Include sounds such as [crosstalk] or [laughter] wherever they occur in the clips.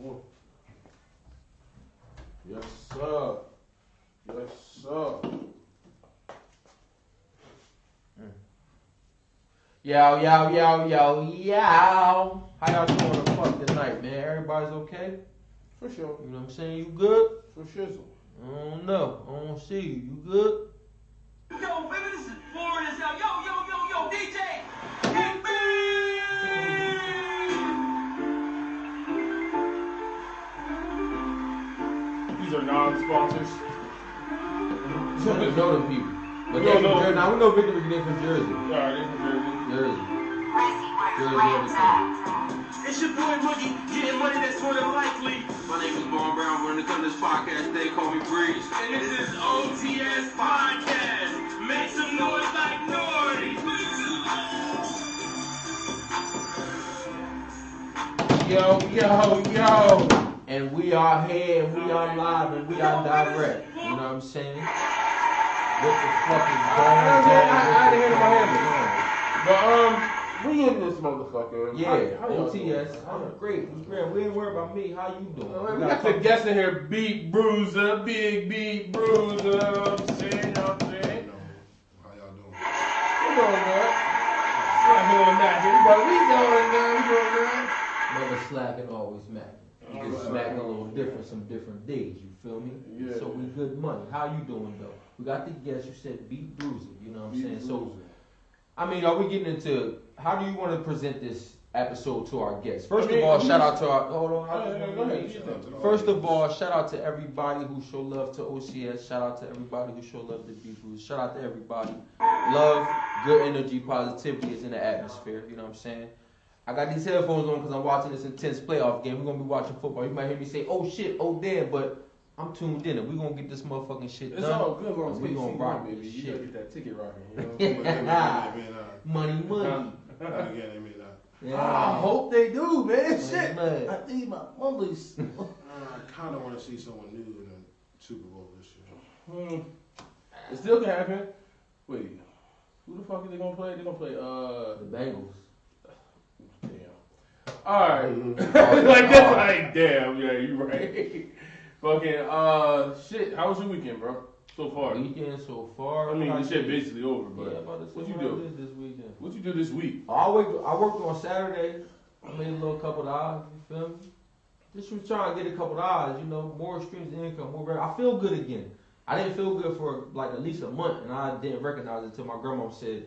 Yes, sir. Yes, sir. Hmm. Yo, yo, yo, yo, yo. How y'all doing the fuck tonight, man? Everybody's okay? For sure. You know what I'm saying? You good? For shizzle. I don't know. I don't see you. You good? These non-sponsors. You don't know them people. But they don't from. Jersey. Now we know Victor McNeil from Jersey. Alright, they from Jersey. Jersey. Jersey everything. It's your boy Moogie, getting money that's more than likely. My name is Vaughn Brown. When it comes to this podcast, they call me Breeze. And this is OTS Podcast. Make some noise like Nori. Yo, yo, yo. And we are here, and we are live, and we are direct. You know what I'm saying? What the fuck is going I, on? I, I didn't hear my But um, we in this motherfucker. Yeah, How- how y'all? OTS. I'm great. I'm great. We ain't worried about me. How you doing? Uh, we gotta got the talk- guests in here, Beat Bruiser, Big Beat Bruiser. I'm saying, you know what I'm saying? How y'all doing? We doing good. Not doing that, but we doing good. We doing good. Never slacking, always macking. You just smacking a little different some different days, you feel me? Yeah. So we good money. How you doing though? We got the guest, you said beat bruiser, you know what I'm Beat saying? So I mean, are we getting into how do you want to present this episode to our guests? First I mean, of all, shout out to our hold on, I Oh, just yeah, wanna go ahead. make You sure. think. First of all, shout out to everybody who show love to OTS. Shout out to everybody who show love to Beat Bruiser. Shout out to everybody. Love, good energy, positivity is in the atmosphere. You know what I'm saying? I got these headphones on because I'm watching this intense playoff game. We're gonna be watching football. You might hear me say, "Oh shit, oh damn," but I'm tuned in, and we're gonna get this motherfucking shit It's done. all good as long as We gonna rock baby. this You shit. gotta get that ticket rocking. You [laughs] know? But then again, they may not. Money, money. Again, they may not. Yeah. I hope they do, man. Money, Shit. money. I need my mumblies. [laughs] Uh, I kind of want to see someone new in the Super Bowl this year. Hmm. It still can happen. Wait, who the fuck are they gonna play? They gonna play uh. The Bengals. All right. [laughs] Like that's [laughs] like damn. Yeah, you right. [laughs] Fucking uh, shit. How was your weekend, bro? So far. Weekend so far. I mean, the shit basically over, Yeah, but about what you what do? This weekend. what you do this week? I worked. I worked on Saturday. I made a little couple dollars. You feel me? Just was trying to get a couple dollars. You know, more streams of income. More. I feel good again. I didn't feel good for like at least a month, and I didn't recognize it until my grandma said,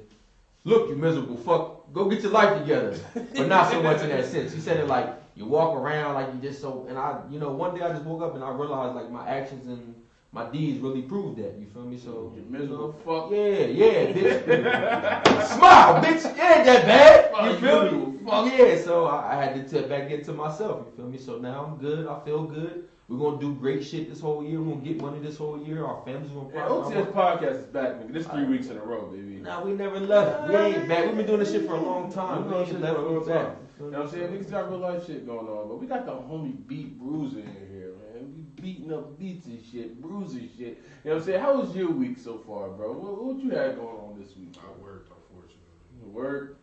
"Look, you miserable fuck, go get your life together." but not so much in that sense. She said it like you walk around like you just so. And I, you know, one day I just woke up and I realized like my actions and my deeds really proved that. You feel me? So You miserable fuck. yeah, yeah, bitch. Smile, bitch. It ain't that bad. You feel you, me? fuck. Yeah, so I, I had to tip back into myself. You feel me? So now I'm good. I feel good. We're gonna do great shit this whole year. We're gonna get money this whole year. Our family's gonna Yeah, prosper. OTS podcast is back, nigga. This three weeks in a row, baby. Nah, we never left. We ain't back. We've been doing this shit for a long time. We've been ain't doing left. for a long time. You know what I'm saying? Niggas got real life shit going on, but we got the homie Beat Bruiser in here, man. We beating up beats and shit, bruising shit. You know what I'm saying? How was your week so far, bro? What, what you had going on this week? I worked, unfortunately. Word?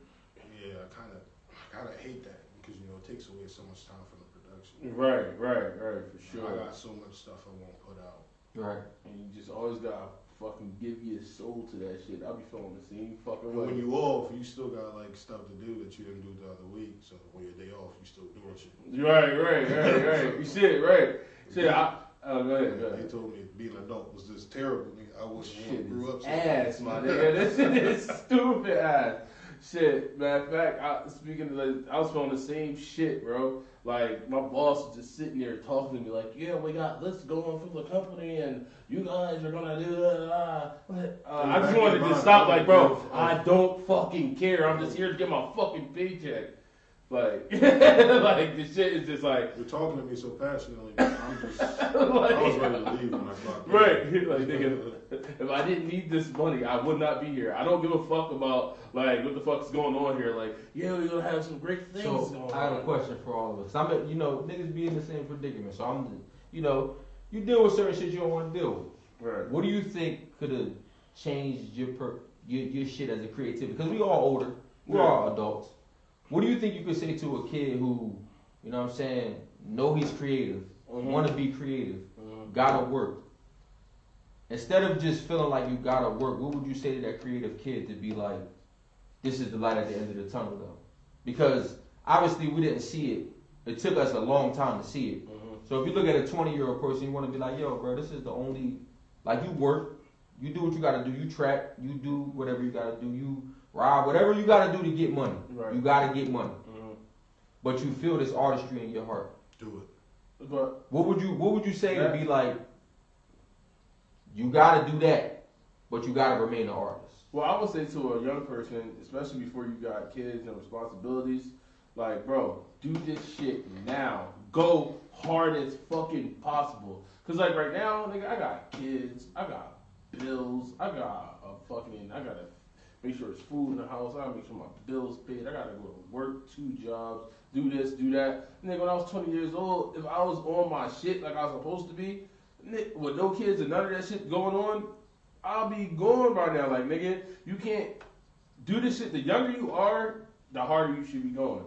Yeah, I kind of, I kind of hate that because you know it takes away so much time from the production. Right, right, right, for sure. I got so much stuff I won't put out. Right. And you just always gotta fucking give your soul to that shit. I'll be feeling the same fucking But when you off, you still got like stuff to do that you didn't do the other week. So when your day off, you still doing shit. Right, right, right, right. You shit, right. Shit, I. Oh, go ahead, go They told me being an adult was just terrible. I wish I grew up. so ass, my nigga. This shit is [laughs] stupid ass. Shit, matter of fact, I, speaking of like, I was feeling the same shit, bro. Like my boss was just sitting there talking to me, like, "Yeah, we got this going for the company, and you guys are gonna do it." Uh, uh, I just wanted to stop, like, bro, I don't fucking care. I'm just here to get my fucking paycheck. Like, [laughs] like the shit is just like, You're talking to me so passionately. I'm just. like, [laughs] I was ready to leave when I clocked in. Right, [laughs] like nigga, if I didn't need this money, I would not be here. I don't give a fuck about like what the fuck's going on here. Like, yeah, we're gonna have some great things So going I have a question for all of us. I'm, you know, niggas be in the same predicament. So I'm, you know, you deal with certain shit you don't want to deal with. Right. What do you think could have changed your per, your, your shit as a creativity? Because we all older, we're Yeah. all adults. What do you think you could say to a kid who, you know what I'm saying, know he's creative, Mhm. want to be creative, Mhm. gotta work. Instead of just feeling like you gotta work, what would you say to that creative kid to be like, this is the light at the end of the tunnel though? Because obviously we didn't see it. It took us a long time to see it. Mhm. So if you look at a 20 year old person, you want to be like, yo, bro, this is the only, like you work, you do what you gotta do, you track, you do whatever you gotta do, you rob, whatever you gotta do to get money. Right. You gotta get money. Mhm. But you feel this artistry in your heart. Do it. But What would you What would you say to Yeah. be like? You gotta do that, but you gotta remain an artist. Well, I would say to a young person, especially before you got kids and responsibilities, like, bro, do this shit now. Go hard as fucking possible. Cause like right now, nigga, I got kids, I got bills, I got a fucking, I gotta make sure there's food in the house, I gotta make sure my bills paid, I gotta go to work, two jobs, do this, do that. Nigga, when I was 20 years old, if I was on my shit like I was supposed to be, ni- with no kids and none of that shit going on, I'll be gone by now. Like, nigga, you can't do this shit. The younger you are, the harder you should be going.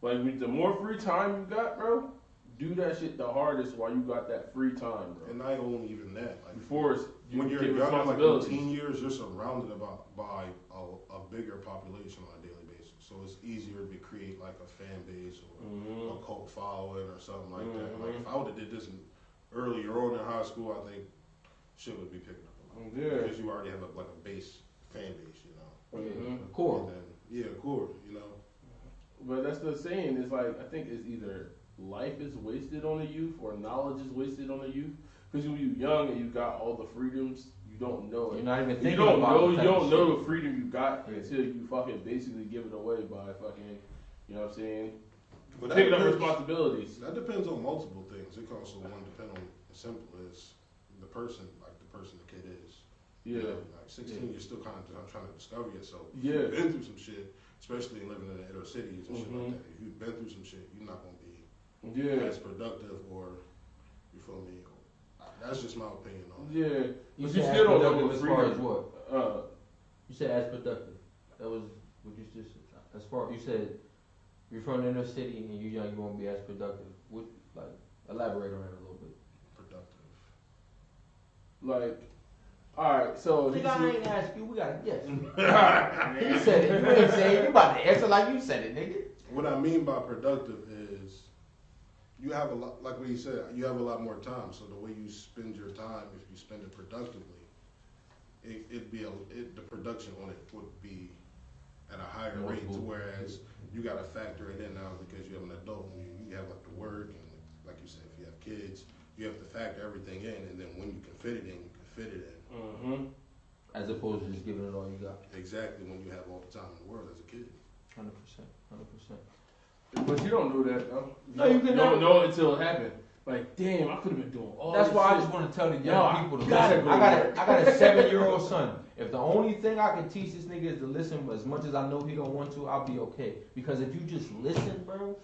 Like, the more free time you got, bro, do that shit the hardest while you got that free time, bro. And not only even that, like Before it's, you when you're get young, like in responsibilities. teen years, you're surrounded about by a, a bigger population on a daily basis. So it's easier to create like a fan base or Mhm. a cult following or something like that. Like Mhm. if I would have did this in, earlier on in high school, I think shit would be picking up a lot. Yeah. Because you already have a, like a base fan base, you know. Mhm. The core. And then, yeah, core, you know. But that's the saying. It's like I think it's either life is wasted on the youth or knowledge is wasted on the youth. Because when you're young and you got all the freedoms, you don't know it. You're not even You don't about know. the You don't know the freedom you got Yeah. until you fucking basically give it away by fucking, you know what I'm saying? But that Picking up responsibilities. That depends on multiple things. It can also one depend on as simple as the person, like the person the kid is. You Yeah. know, like 16, you're still kind of trying to discover yourself. Yeah. You've been through some shit, especially living in the inner cities and shit Mhm. like that. If you've been through some shit, you're not gonna be Yeah. as productive or you feel me. That's just my opinion on it. Yeah. You But you said still don't know productive as far as what? Uh, You said as productive. That was what you just as far you said you're from the inner city and you're young, you won't be as productive. What like elaborate on that a little bit. Productive. like, all right. So Nigga, he's- I ain't ask you. We got to guess. [laughs] you said it. You ain't say it. You about to answer like you said it, nigga. What I mean by productive is you have a lot, like what he said, you have a lot more time. So the way you spend your time, if you spend it productively, it, it'd be a, it, the production on it would be at a higher More rate. To whereas you got to factor it in now because you have an adult and you, you have like the work and like you said, if you have kids, you have to factor everything in. And then when you can fit it in, you can fit it in. Mm-hmm. As opposed to just giving it all you got. Exactly when you have all the time in the world as a kid. Hundred percent. Hundred percent. But you don't know that though. No, you can don't know it until it happened. Like, damn, I could have been doing all. That's why I just want to tell the young Yo, I people to listen. go I got a, I got a [laughs] seven year old son. If the only thing I can teach this nigga is to listen, as much as I know he don't want to, I'll be okay. Because if you just listen, bro,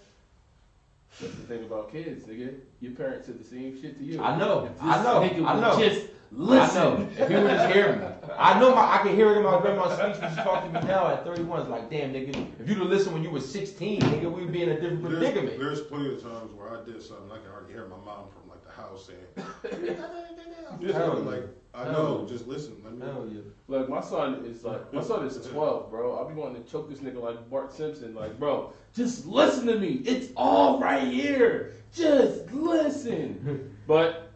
That's the thing about kids, nigga. Your parents said the same shit to you. I know, I know, I know. Just I listen. know. If he would just hear me, I know my, I can hear it in my grandma's speech when she talked to me now at 31. It's like, damn, nigga, if you'd have listened when you were 16, nigga, we'd be in a different There's, predicament. there's plenty of times where I did something, I can already hear my mom from like the house saying, [laughs] just Hell like, I know, yeah. just listen. Let me. Hell yeah. Like my son is like my son is [laughs] twelve, bro. I'll be wanting to choke this nigga like Bart Simpson. Like, bro, just listen to me. It's all right here. Just listen. [laughs] But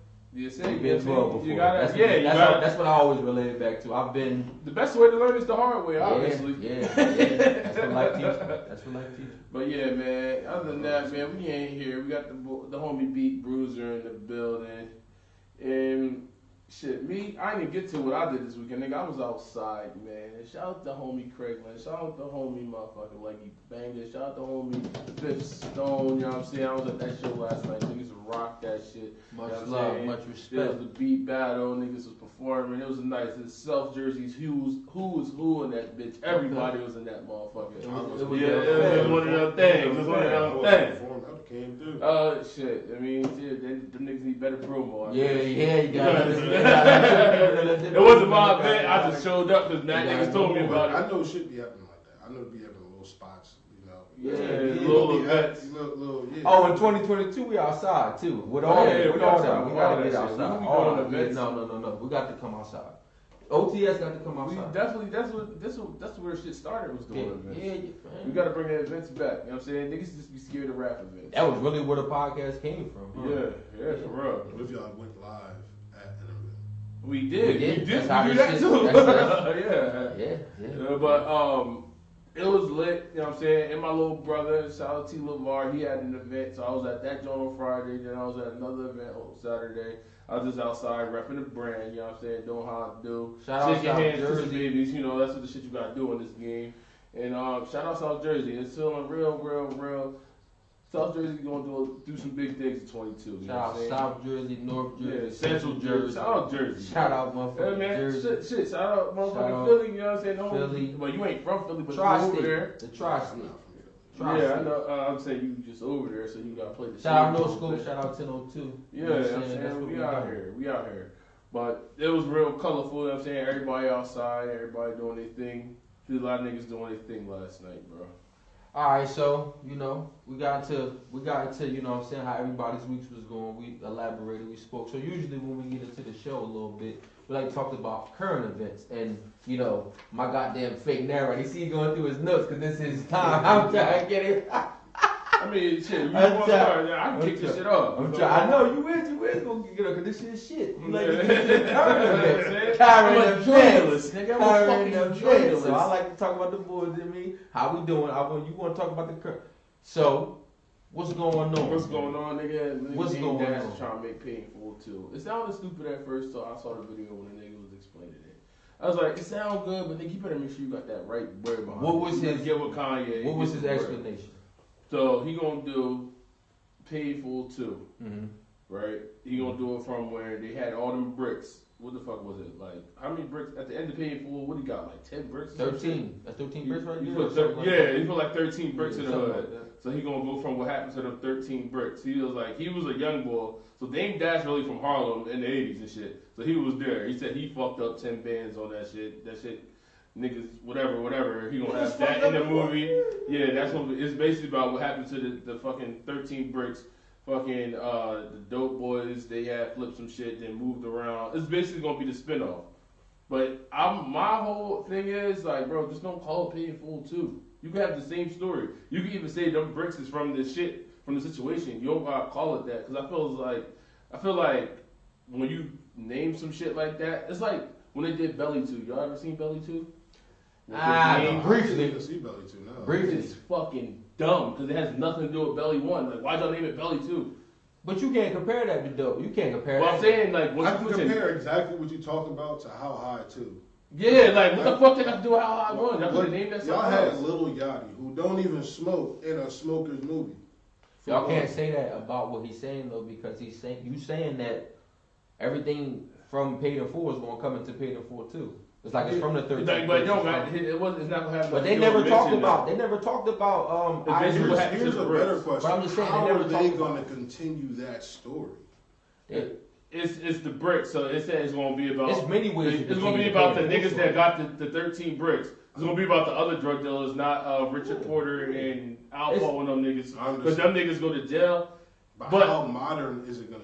say You've you, been 12 before. you gotta that's yeah, that's, gotta. what, that's what I always relate it back to. I've been the best way to learn is the hard way, obviously. Yeah, yeah, yeah. [laughs] That's what life teaches. That's what life teaches. But yeah, man. Other than that, man, we ain't here. We got the the homie Beat Bruiser in the building, and shit, me, I didn't get to what I did this weekend, nigga. I was outside, man. Shout out to homie Craiglin. Shout out to homie motherfucking Leggy Banger. Shout out to homie Fifth Stone. You know what I'm saying? I was at that show last night. Niggas rocked that shit. Much You know love, saying? much It was respect. the beat battle. Niggas was performing. It was a nice. It's self jerseys. Who was who was who in that bitch? Everybody was in that motherfucker. It was- it was yeah, it was one of them things. It was one of them things. came through. Oh shit! I mean, shit, they, them niggas need better promo. I Yeah, guess. yeah, you got it. [laughs] It wasn't my event. I just showed up because Matt Yeah, niggas told me about it. I know it. know shit be happening like that. I know it be happening in little spots, you know. Yeah, Yeah, little Little events. Little, little, yeah. Oh, in 2022 we outside too. With all, Yeah, with we all outside. that, we All gotta that get shit. outside. We All going that. to events. No, no, no, no. We got to come outside. OTS got to come We outside. definitely that's what that's what that's where shit started was Yeah, doing events. yeah, yeah, We gotta bring the events back. You know what I'm saying? Niggas just be scared of rap events. That was really where the podcast came from. huh? Yeah, yeah, for real. What if y'all went live at an event? We did. We did. We did. That's We do that shit- too. that's- [laughs] yeah. Yeah, yeah. Yeah, but um, it was lit. You know what I'm saying? And my little brother, shout out T. Lavar, he had an event, so I was at that joint on Friday. Then I was at another event on Saturday. I was just outside repping the brand. You know what I'm saying? Doing how I do. Shout out Shaking South hands, kissing Jersey. babies. You know that's what the shit you gotta do in this game. And um, shout out South Jersey. It's feeling real, real, real. South Jersey gonna do do some big things in 22. You know Shout out saying? South Jersey, North Yeah, Jersey, Central Jersey. Shout out Jersey. Shout out Yeah, motherfucking man, Jersey. shit, shit, shout out motherfucking Philly, you know what I'm saying? No, Philly. Well, you ain't from Philly, but you Tri-state. over there. The tri-state. not from here. Tri-state. Yeah, I know. Uh, I'm saying you just over there, so you gotta play the Shout out. No School. shout out 1002. Yeah, You know what I'm That's saying what we we out doing. here, we out here. But it was real colorful. You know what I'm saying everybody outside, everybody doing their thing. There's a lot of niggas doing their thing last night, bro. All right, so you know we got to we got to you know I'm saying how everybody's weeks was going. We elaborated, we spoke. So usually when we get into the show a little bit, we like talk about current events and you know my goddamn fake narrative. You see, going through his notes because this is time. [laughs] I'm trying to get it. [laughs] I mean, shit, you want to start? I can kick this shit off. I'm trying. I know you is, you is gonna get up because this shit shit. You like get shit [laughs] current. Current a nigga. Current journalist. So I like to talk about the boys and me. How we doing? I want you want to talk about the current. So what's going on? What's going on, nigga? Nigga What's going Dash on? trying to make paid full too. It sounded stupid at first, so I saw the video when the nigga was explaining it. I was like, it sounds good, but nigga, you better make sure you got that right word behind What was his- get with Kanye? What was his explanation? So he gonna do paid full too, Mm-hmm. right? He gonna do it from where they had all them bricks. What the fuck was it? Like how many bricks at the end of painful? What he got? Like ten bricks? or some shit? Thirteen. That's thirteen bricks right there. thir- like yeah, that? he put like thirteen bricks in the hood. like. So he gonna go from what happened to them 13 bricks. He was like, he was a young boy. So Dame Dash really from Harlem in the 80s and shit. So he was there. He said he fucked up 10 bands on that shit. That shit, niggas, whatever, whatever. He gonna have that in the movie. Yeah, that's what it's basically about. What happened to the, the fucking 13 bricks. Fucking uh, the dope boys. They had flipped some shit, then moved around. It's basically gonna be the spinoff. But I'm my whole thing is like, bro, just don't call it paying full too. You can have the same story. You can even say them bricks is from this shit, from the situation. You don't gotta call it that because I feel like, I feel like when you name some shit like that, it's like when they did Belly Two. Y'all ever seen Belly Two? Ah, Name- no. Briefly. I didn't even see Belly Two now. Briefly. It's fucking dumb because it has nothing to do with Belly One. Like, why'd y'all name it Belly Two? But you can't compare that to dope. You can't compare Well, that. I'm saying like, once I you can put your- compare exactly what you're talking about to How High 2. yeah, like what the fuck did I do how I won? Y'all could have named that Y'all had else. Lil Yachty, who don't even smoke in a smoker's movie. Y'all can't say that about what he's saying though, because he's saying you saying that everything from paid in full is gonna come into paid in full too. It's like it's from the It's thirteen. like, but it don't bricks, it was, it's not gonna have. But nothing they never talked about. that. They never talked about um. It's basically Ivory. what Here's, here's a the better question. But I'm just saying, they How never are they going to continue that story? It- It's it's the bricks, so it says it's gonna be about. It's many ways. It's, it's gonna be about the niggas full that got the, the 13 bricks. It's gonna be about the other drug dealers, not uh, Richard Porter and Alpo It's- and them niggas. Because them niggas go to jail. But, But- how modern is it going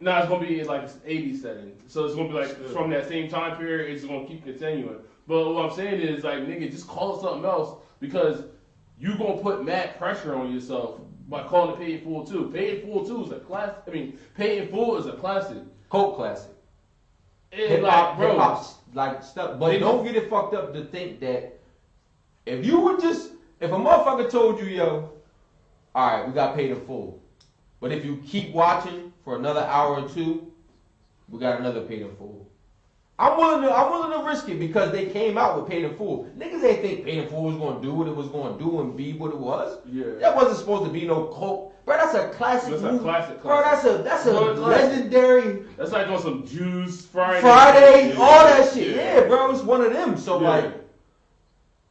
Nah, it's gonna be like 80 setting. So it's gonna be like Still. from that same time period. It's gonna keep continuing. But what I'm saying is like nigga, just call it something else because you gonna put mad pressure on yourself by calling it paid full two. Paid full two is a class. I mean, paid full is a classic. Cult classic. Hip like, hop, bro, hip hop, like stuff. But don't just- get it fucked up to think that if you would just, if a motherfucker told you, yo, all right, we got paid in full, but if you keep watching for another hour or two, we got another paid in full. I'm willing to, I'm willing to risk it because they came out with paid in full. Niggas ain't think paid in full was gonna do what it was gonna do and be what it was. yeah. That wasn't supposed to be no cult. Bro, that's a classic That's a movie. classic, Bro, that's a that's a classic. legendary That's like on some Juice Friday. Friday, Yeah. all that shit. Yeah, bro, it's one of them. So Yeah. like,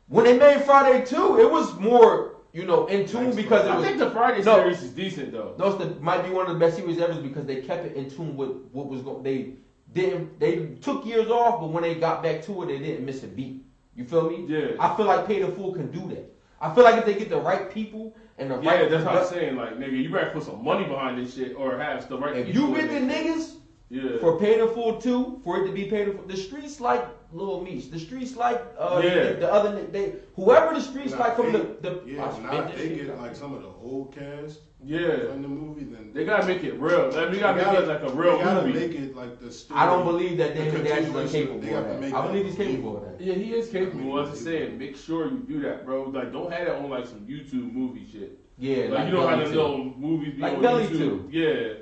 when they made Friday two, it was more, you know, in tune because it I was. think the Friday No. series is decent though. No, it's the, might be one of the best series ever because they kept it in tune with what was going. They didn't. They took years off, but when they got back to it, they didn't miss a beat. You feel me? Yeah. I feel like Paid in Full can do that. I feel like if they get the right people and the Yeah, right, that's what I'm saying. Like, nigga, you better put some money behind this shit or have the right if you get the it. niggas yeah. for paid in full two, for it to be paid in full, the streets like Lil Meech, the streets like uh, Yeah. the, the other they whoever the streets Now, like from they- the the Yeah, I if spit not, they get out. like some of the old cast yeah. in the movie, then They gotta make it real. Like, we gotta They make it like a real gotta movie. make it like the story. I don't believe that the Damon Dash is continuation. incapable They of have that. I believe he's capable believable. of that. Yeah, he is capable. I mean, What I'm saying, make sure you do that, bro. Like, don't have it on like some YouTube movie shit. Yeah, Like, you don't have Belly them too. little movies be Like on Belly YouTube. too. Yeah.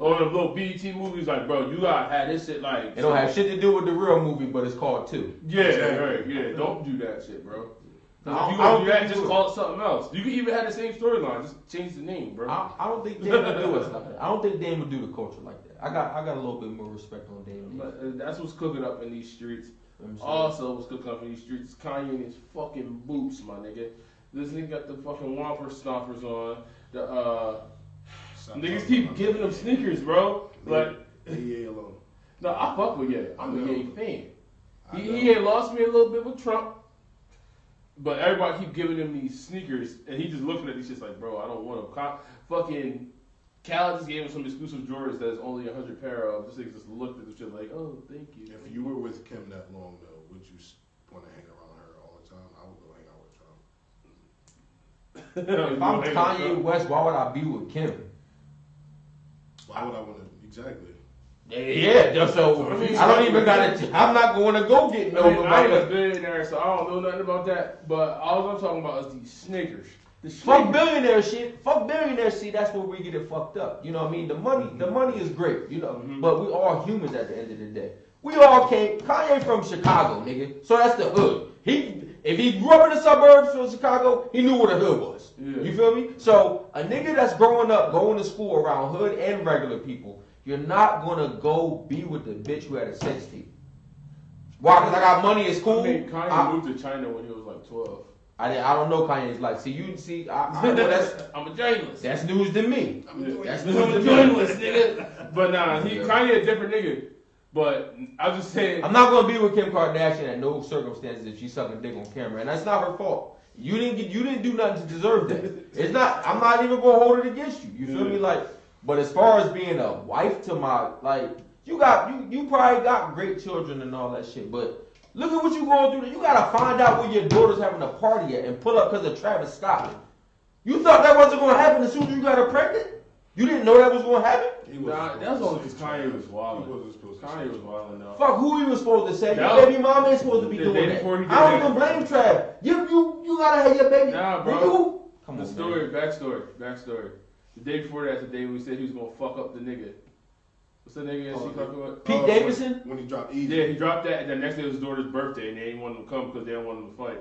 Yeah. Or the little BET movies, like, bro, you gotta have this shit like. It don't have shit to do with the real movie, but it's called two. Yeah, Exactly. right, yeah. Don't do that shit, bro. No, if I you don't- I gonna don't do that, just call it something else. You can even have the same storyline, just change the name, bro. I, I don't think Dame would do us like that. I don't think Dame would do the culture like that. I got I got a little bit more respect on Dame. But uh, that's what's cooking up in these streets. Also, what's cooking up in these streets is Kanye and his fucking boots, my nigga. This nigga got the fucking Whopper stompers on. The uh, Stop niggas keep about giving that. them sneakers, bro. Like, Leave Ye alone. no, I fuck with Ye. I'm a know. Ye fan. I He, know. he had lost me a little bit with Trump, but everybody keep giving him these sneakers, and he just looking at these shits like, bro, I don't want them. Co- fucking Cal just gave him some exclusive Jordans that is only a hundred pair of. This nigga just looked at the shit like, oh, thank you. If you were with Kim that long though, would you want to hang around her all the time? I would go hang out with Trump. [laughs] If I'm Kanye West, why would I be with Kim? Why would I want to? Exactly. Yeah, just so I don't even gotta. I'm not going to go get no. I, mean, I ain't a billionaire, so I don't know nothing about that. But all I'm talking about is these sneakers. The Fuck sneakers. billionaire shit. Fuck billionaire shit. That's where we get it fucked up. You know what I mean? The money, the money is great. You know, Mhm. but we all humans at the end of the day. We all came. Kanye from Chicago, nigga. So that's the hood. He, if he grew up in the suburbs of Chicago, he knew what a hood was. Yeah. You feel me? So a nigga that's growing up, going to school around hood and regular people, you're not gonna go be with the bitch who had a sex tape. Why? Because I got money. It's cool. I mean, Kanye I, moved to China when he was like 12. I, I don't know Kanye's like. See, you see, I, I [laughs] know that's I'm a journalist. that's news to me. I'm doing That's news I'm to a journalist, nigga. But nah, he Kanye a different nigga. But I was just saying. I'm not gonna be with Kim Kardashian at no circumstances if she's sucking dick on camera, and that's not her fault. You didn't get, you didn't do nothing to deserve that. [laughs] It's not. I'm not even gonna hold it against you. You feel me? Like, but as far as being a wife to my like, you got you you probably got great children and all that shit, but. Look at what you're going through. You gotta find out where your daughter's having a party at and pull up because of Travis Scott. You thought that wasn't gonna happen as soon as you got her pregnant? You didn't know that was gonna happen? He wasn't Nah, that's to only say 'cause Kanye was wildin'. He wasn't supposed to. Kanye was wild enough. Fuck who he was supposed to say. Your was- baby mama ain't supposed to be the doing that. before he I don't even blame Trav. You you you gotta have your baby. Nah, bro. You, come The on, story, man. backstory, backstory. The day before that, the day we said he was gonna fuck up the nigga. What's the nigga that Oh, she fucking with? Pete Uh, Davidson? When, when he dropped Eazy. Yeah, he dropped that, and the next day was his daughter's birthday, and they didn't want him to come because they didn't want him to fight.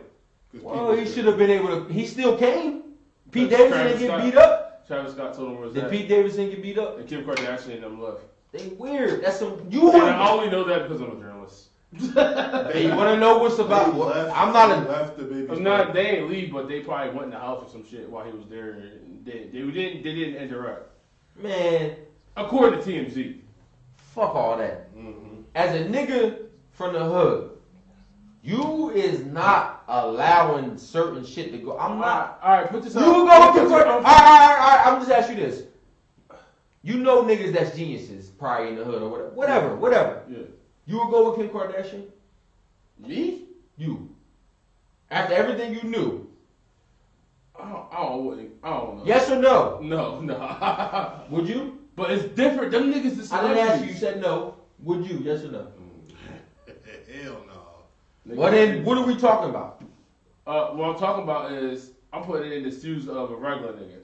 Well, he should have been able to. He still came. Pete That's Davidson didn't get beat up. Travis Scott told him where was Did that. Pete Davidson get beat up? And Kim Kardashian and them left. They weird. That's some. You And I want? only know that because I'm a journalist. [laughs] Hey, you want to know what's about? left- I'm not they a. left the baby. I'm not. They ain't leave, but they probably went in the house or some shit while he was there. And they, they didn't. They didn't interact, Man, according to TMZ. fuck all that. Mm-hmm. As a nigga from the hood, you is not allowing certain shit to go. I'm not. All right, put this You up. go with Put your this All right, up. all right, all right. I'm just ask you this. You know niggas that's geniuses, probably in the hood or whatever. Whatever, whatever. Yeah. You would go with Kim Kardashian? Me? You. After everything you knew. I don't, I don't, know. I don't know. Yes or no? No, no. [laughs] Would you? but it's different. Them niggas is I didn't ask you. You said no. Would you? Yes or no? Mm. [laughs] Hell no. Well then, what are we talking about? Uh, what I'm talking about is I'm putting it in the shoes of a regular nigga.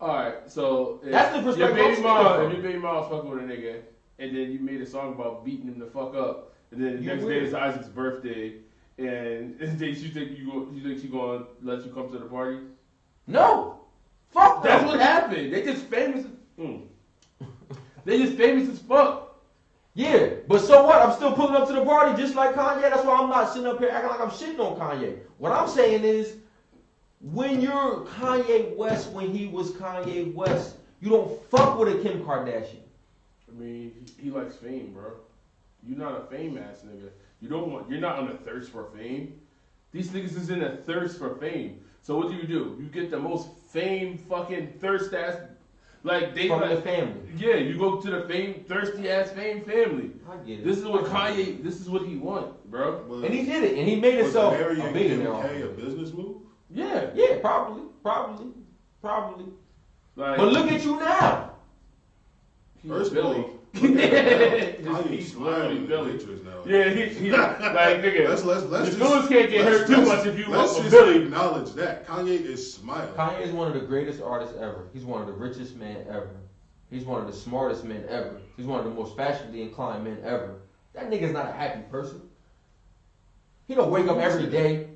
All right, so if That's the perspective Your baby mom, if your baby mom's fucking with a nigga, and then you made a song about beating him the fuck up, and then the You next weird. day is Isaac's birthday, [laughs] and, then you think you go, you think she gonna let you come to the party? No. Fuck That's what happened. They just famous. Mm. [laughs] They just famous as fuck. Yeah, but so what? I'm still pulling up to the party just like Kanye. That's why I'm not sitting up here acting like I'm shitting on Kanye. What I'm saying is, when you're Kanye West, when he was Kanye West, you don't fuck with a Kim Kardashian. I mean, he, likes fame, bro. You're not a fame ass nigga. You don't want. You're not on a thirst for fame. These niggas is in a thirst for fame. So what do you do? You get the most fame fucking thirst ass, like they From the family. yeah. You go to the fame thirsty ass fame family. I get it. This is what I get it. Kanye. This is what he want, bro. Was- And he did it, and he made was himself Mary a billionaire. Kim off K a it. business move? Yeah, Yeah, probably, probably, probably. like But look at you now. First of Billy. all, [laughs] look He's- Kanye he's smiling Billy. pictures now. Yeah, he, he like [laughs] nigga. Let's let's let's the just, can't get hurt too much if you let's want a just Billy. acknowledge that Kanye is smiling. Kanye is one of the greatest artists ever. He's one of the richest men ever. He's one of the smartest men ever. He's one of the most fashionably inclined men ever. That nigga's not a happy person. He don't wake up every day.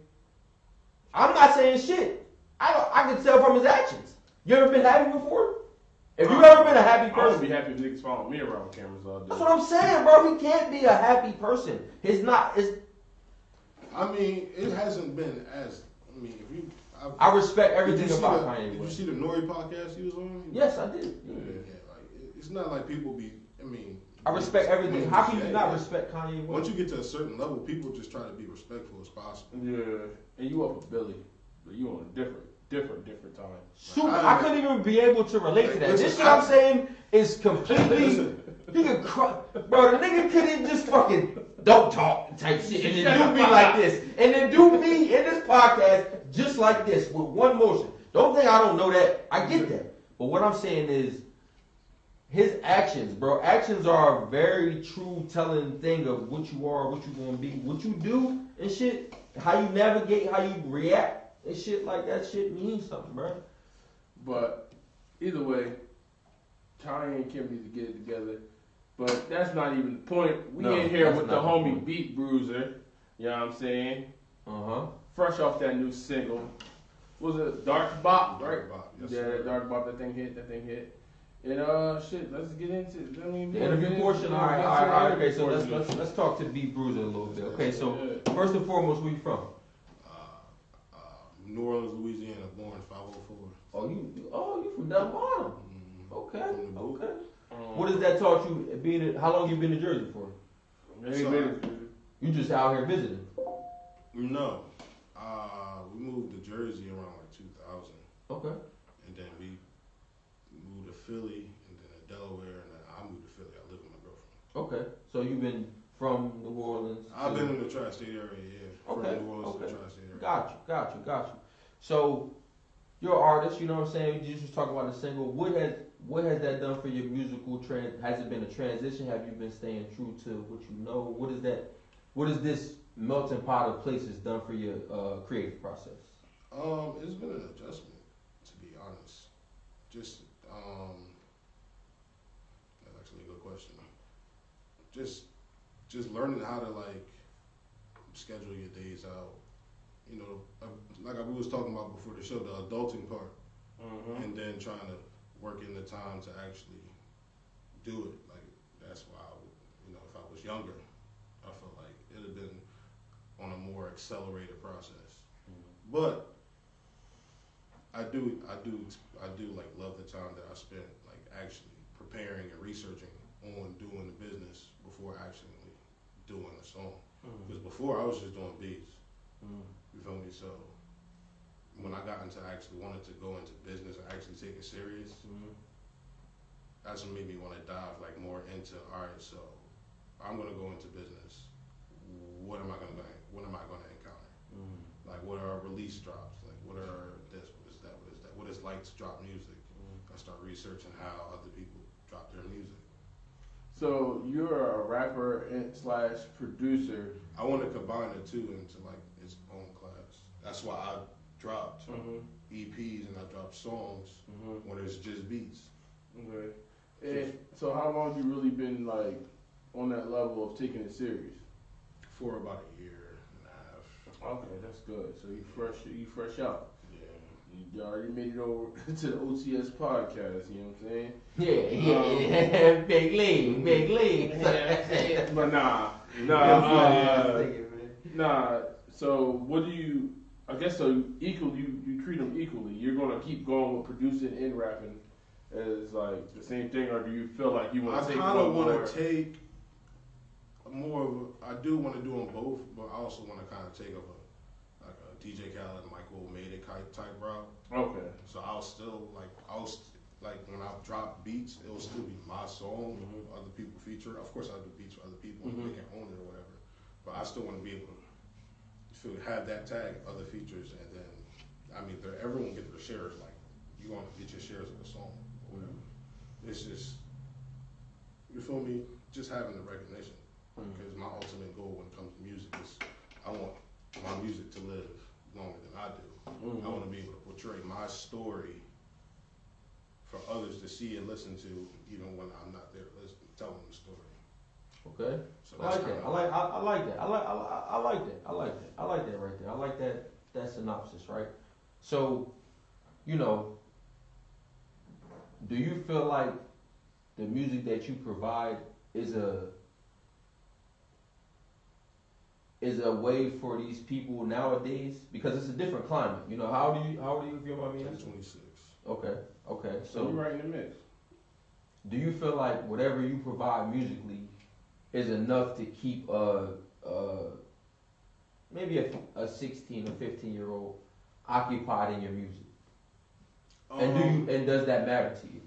I'm not saying shit. I don't, I can tell from his actions. You ever been happy before? If you've uh, ever been a happy person, I would person, be happy if niggas following me around with cameras all day. that's what I'm saying, bro. He can't be a happy person. He's not. It's, I mean, it hasn't been as. I mean, if you. I respect did you everything about the, Kanye Did you see the Nori podcast he was on? Yes, I did. Yeah, yeah, like it's not like people be. I mean. I respect everything. How can you cliche. not respect Kanye Once you get to a certain level, people just try to be respectful as possible. Yeah, and you up with Billy, but you on a different, different, different time. Super. I- I couldn't even be able to relate to that. Listen, this shit I- I'm saying is completely. He could cry, bro. The nigga couldn't just fucking don't talk type shit and then do me [laughs] like this and then do me in this podcast just like this with one motion. Don't think I don't know that. I get that. But what I'm saying is his actions, bro. Actions are a very true telling thing of what you are, what you gonna be, what you do and shit. How you navigate, how you react and shit like that. Shit means something, bro. But either way, Kanye and Kim need to get it together. But that's not even the point. We No, in here with the not the homie. Beat Bruiser. You know what I'm saying? Uh huh. Fresh off that new single. Was it Dark Bop, right? Dark Bop, yes, yeah, sir. that Dark Bop, that thing hit, that thing hit. And uh, shit, let's get into it. I mean, The interview portion. All right, all right, all right. Okay, so let's let's let's talk to Beat Bruiser a little bit. Okay, so Yeah. first and foremost, where you from? New Orleans, Louisiana, born 504. Oh, you you- oh you from down bottom. Mm, Okay, From the boot. okay. Um, What has that taught you? Being in, how long you been in Jersey for? So- You just out here visiting. No. Uh, we moved to Jersey around like 2000. Okay. And then we moved to Philly, and then to Delaware, and then I moved to Philly. I live with my girlfriend. Okay. So you've been from New Orleans. I've to- been in the tri-state area, yeah. Okay, From New Orleans to okay. the tri-state area. Got you, got you, got you. So you're an artist, you know what I'm saying? You just talking about the single. What has what has that done for your musical trend? Has it been a transition? Have you been staying true to what you know? What is that? What is this melting pot of places done for your uh, creative process? Um, it's been an adjustment, to be honest. Just, um, that's actually a good question. Just, just learning how to like schedule your days out. You know, uh, like we was talking about before the show, the adulting part, Mhm. and then trying to work in the time to actually do it. Like that's why, I, would- you know, if I was younger, I felt like it'd have been on a more accelerated process. But I do, I do, I do like love the time that I spent like actually preparing and researching on doing the business before actually doing a song. Because before I was just doing beats. Mhm. You feel me? So when I got into actually wanted to go into business and actually take it serious, Mhm. that's what made me want to dive like more into all right. So I'm gonna go into business. What am I gonna what am I gonna encounter? Mhm. Like what are release drops? Like what are this? What is that? What is that? What is like to drop music? I start researching how other people drop their music. So you're a rapper and slash producer. I want to combine the two into like its own class. That's why I dropped Mhm. EPs and I dropped songs Mhm. when it's just beats. Okay. And so how long have you really been like on that level of taking it serious? For about a year and a half. Okay, that's good. So you fresh, you fresh out. Yeah. You already made it over [laughs] to the OTS podcast. You know what I'm saying? Yeah, yeah, yeah. [laughs] big league, big [laughs] league. but nah, nah, uh, nah. So what do you? I guess so. Equal, you you treat them equally. You're gonna keep going with producing and rapping as like the same thing, or do you feel like you want to take I kind of want to take more of. A, I do want to do them both, but I also want to kind of take of a like a DJ Khaled, Mike WiLL Made-It type type route. Okay. So I'll still like I'll st- like when I drop beats, it'll still be my song. Mhm. Other people feature. Of course, I do beats for other people. Mhm. They can own it or whatever. But I still want to be able to feel, have that tag, other features, and then I mean, they're- everyone get their shares. Like you want to get your shares of the song. Or whatever. It's just you feel me? Just having the recognition. Mhm. Because my ultimate goal when it comes to music is I want my music to live longer than I do. Mhm. I want to be able to portray my story for others to see and listen to, even when I'm not there listening, telling the story. Okay. So I like that. I like. I, I like that. I like. I, I- I like that. I like that. I like that right there. I like that. That synopsis, right? So, you know, do you feel like the music that you provide is a is a way for these people nowadays because it's a different climate. You know, how do you how do you feel about me? I'm 26. Okay. Okay. So you're right in the mix. do you feel like whatever you provide musically is enough to keep a, a maybe a, a 16 or 15 year old occupied in your music and do Um, you and does that matter to you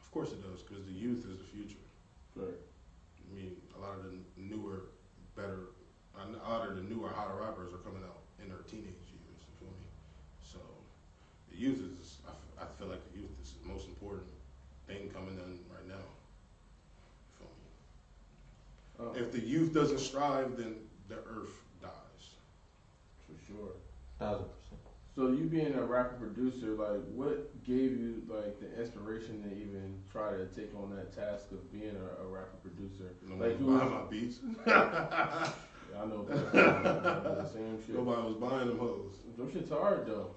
Of course it does, because the youth is the future. Right. I mean, a lot of the newer, better, a lot of the newer, hotter rappers are coming out in their teenage years. You feel me? So the youth is. I, f- I feel like the youth is the most important thing coming in right now. You feel me? Oh, If the youth doesn't strive, then the earth dies. for sure. thousand percent So you being a rapper producer, like what gave you like the inspiration to even try to take on that task of being a, a rapper producer? No Like you who was was, my beats. [laughs] [laughs] I know that. [laughs] The same shit. Nobody was buying them hoes. Them shit's hard though.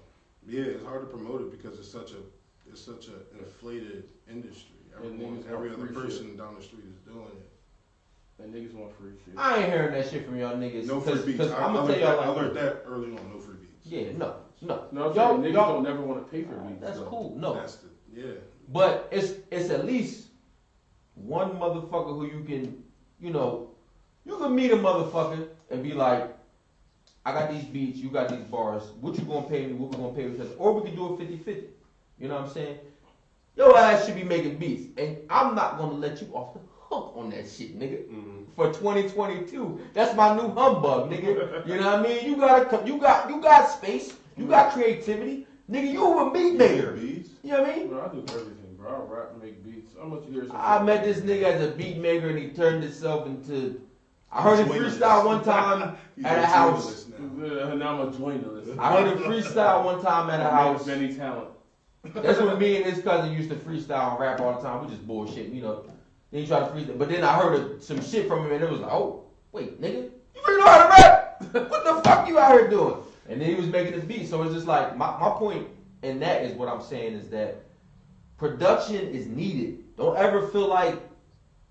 Yeah, it's hard to promote it because it's such a it's such an inflated industry. Everyone, every other free person down the street is doing it. And niggas want free shit. i ain't hearing that shit from y'all niggas No free cause, beats. 'cause I, i'm I gonna learned tell that, y'all I learned that early on. No free beats. yeah no no No, I'm Y'all- saying niggas y'all- don't never want to pay for beats. that's though. cool no That's the yeah. But it's it's at least one motherfucker who you can, you know, you can meet a motherfucker and be like, I got these beats, you got these bars. What you gonna pay me? What we gonna pay each other? Or we can do it 50-50. You know what I'm saying? Your ass should be making beats, and I'm not gonna let you off the hook on that shit, nigga. Mm-hmm. For 2022, that's my new humbug, nigga. You know what I mean? You gotta, you got you got space, you got creativity, nigga. You a beat maker. beats. You know what I mean? Bro, I do everything, bro. I rap and make beats. How much you hear? I met this nigga as a beat maker and he turned himself into. [laughs] I heard him freestyle one time at a a house. journalist now. Uh, now I'm a journalist. I heard him freestyle one time at a house. Many talent. That's when me and his cousin used to freestyle and rap all the time. We just bullshit, you know. Then he tried to freestyle, but then I heard a- some shit from him and it was like, oh, wait, nigga, you really know how to rap? [laughs] what the fuck you out here doing? And then he was making his beat. So it's just like my, my point in that is what I'm saying is that production is needed. Don't ever feel like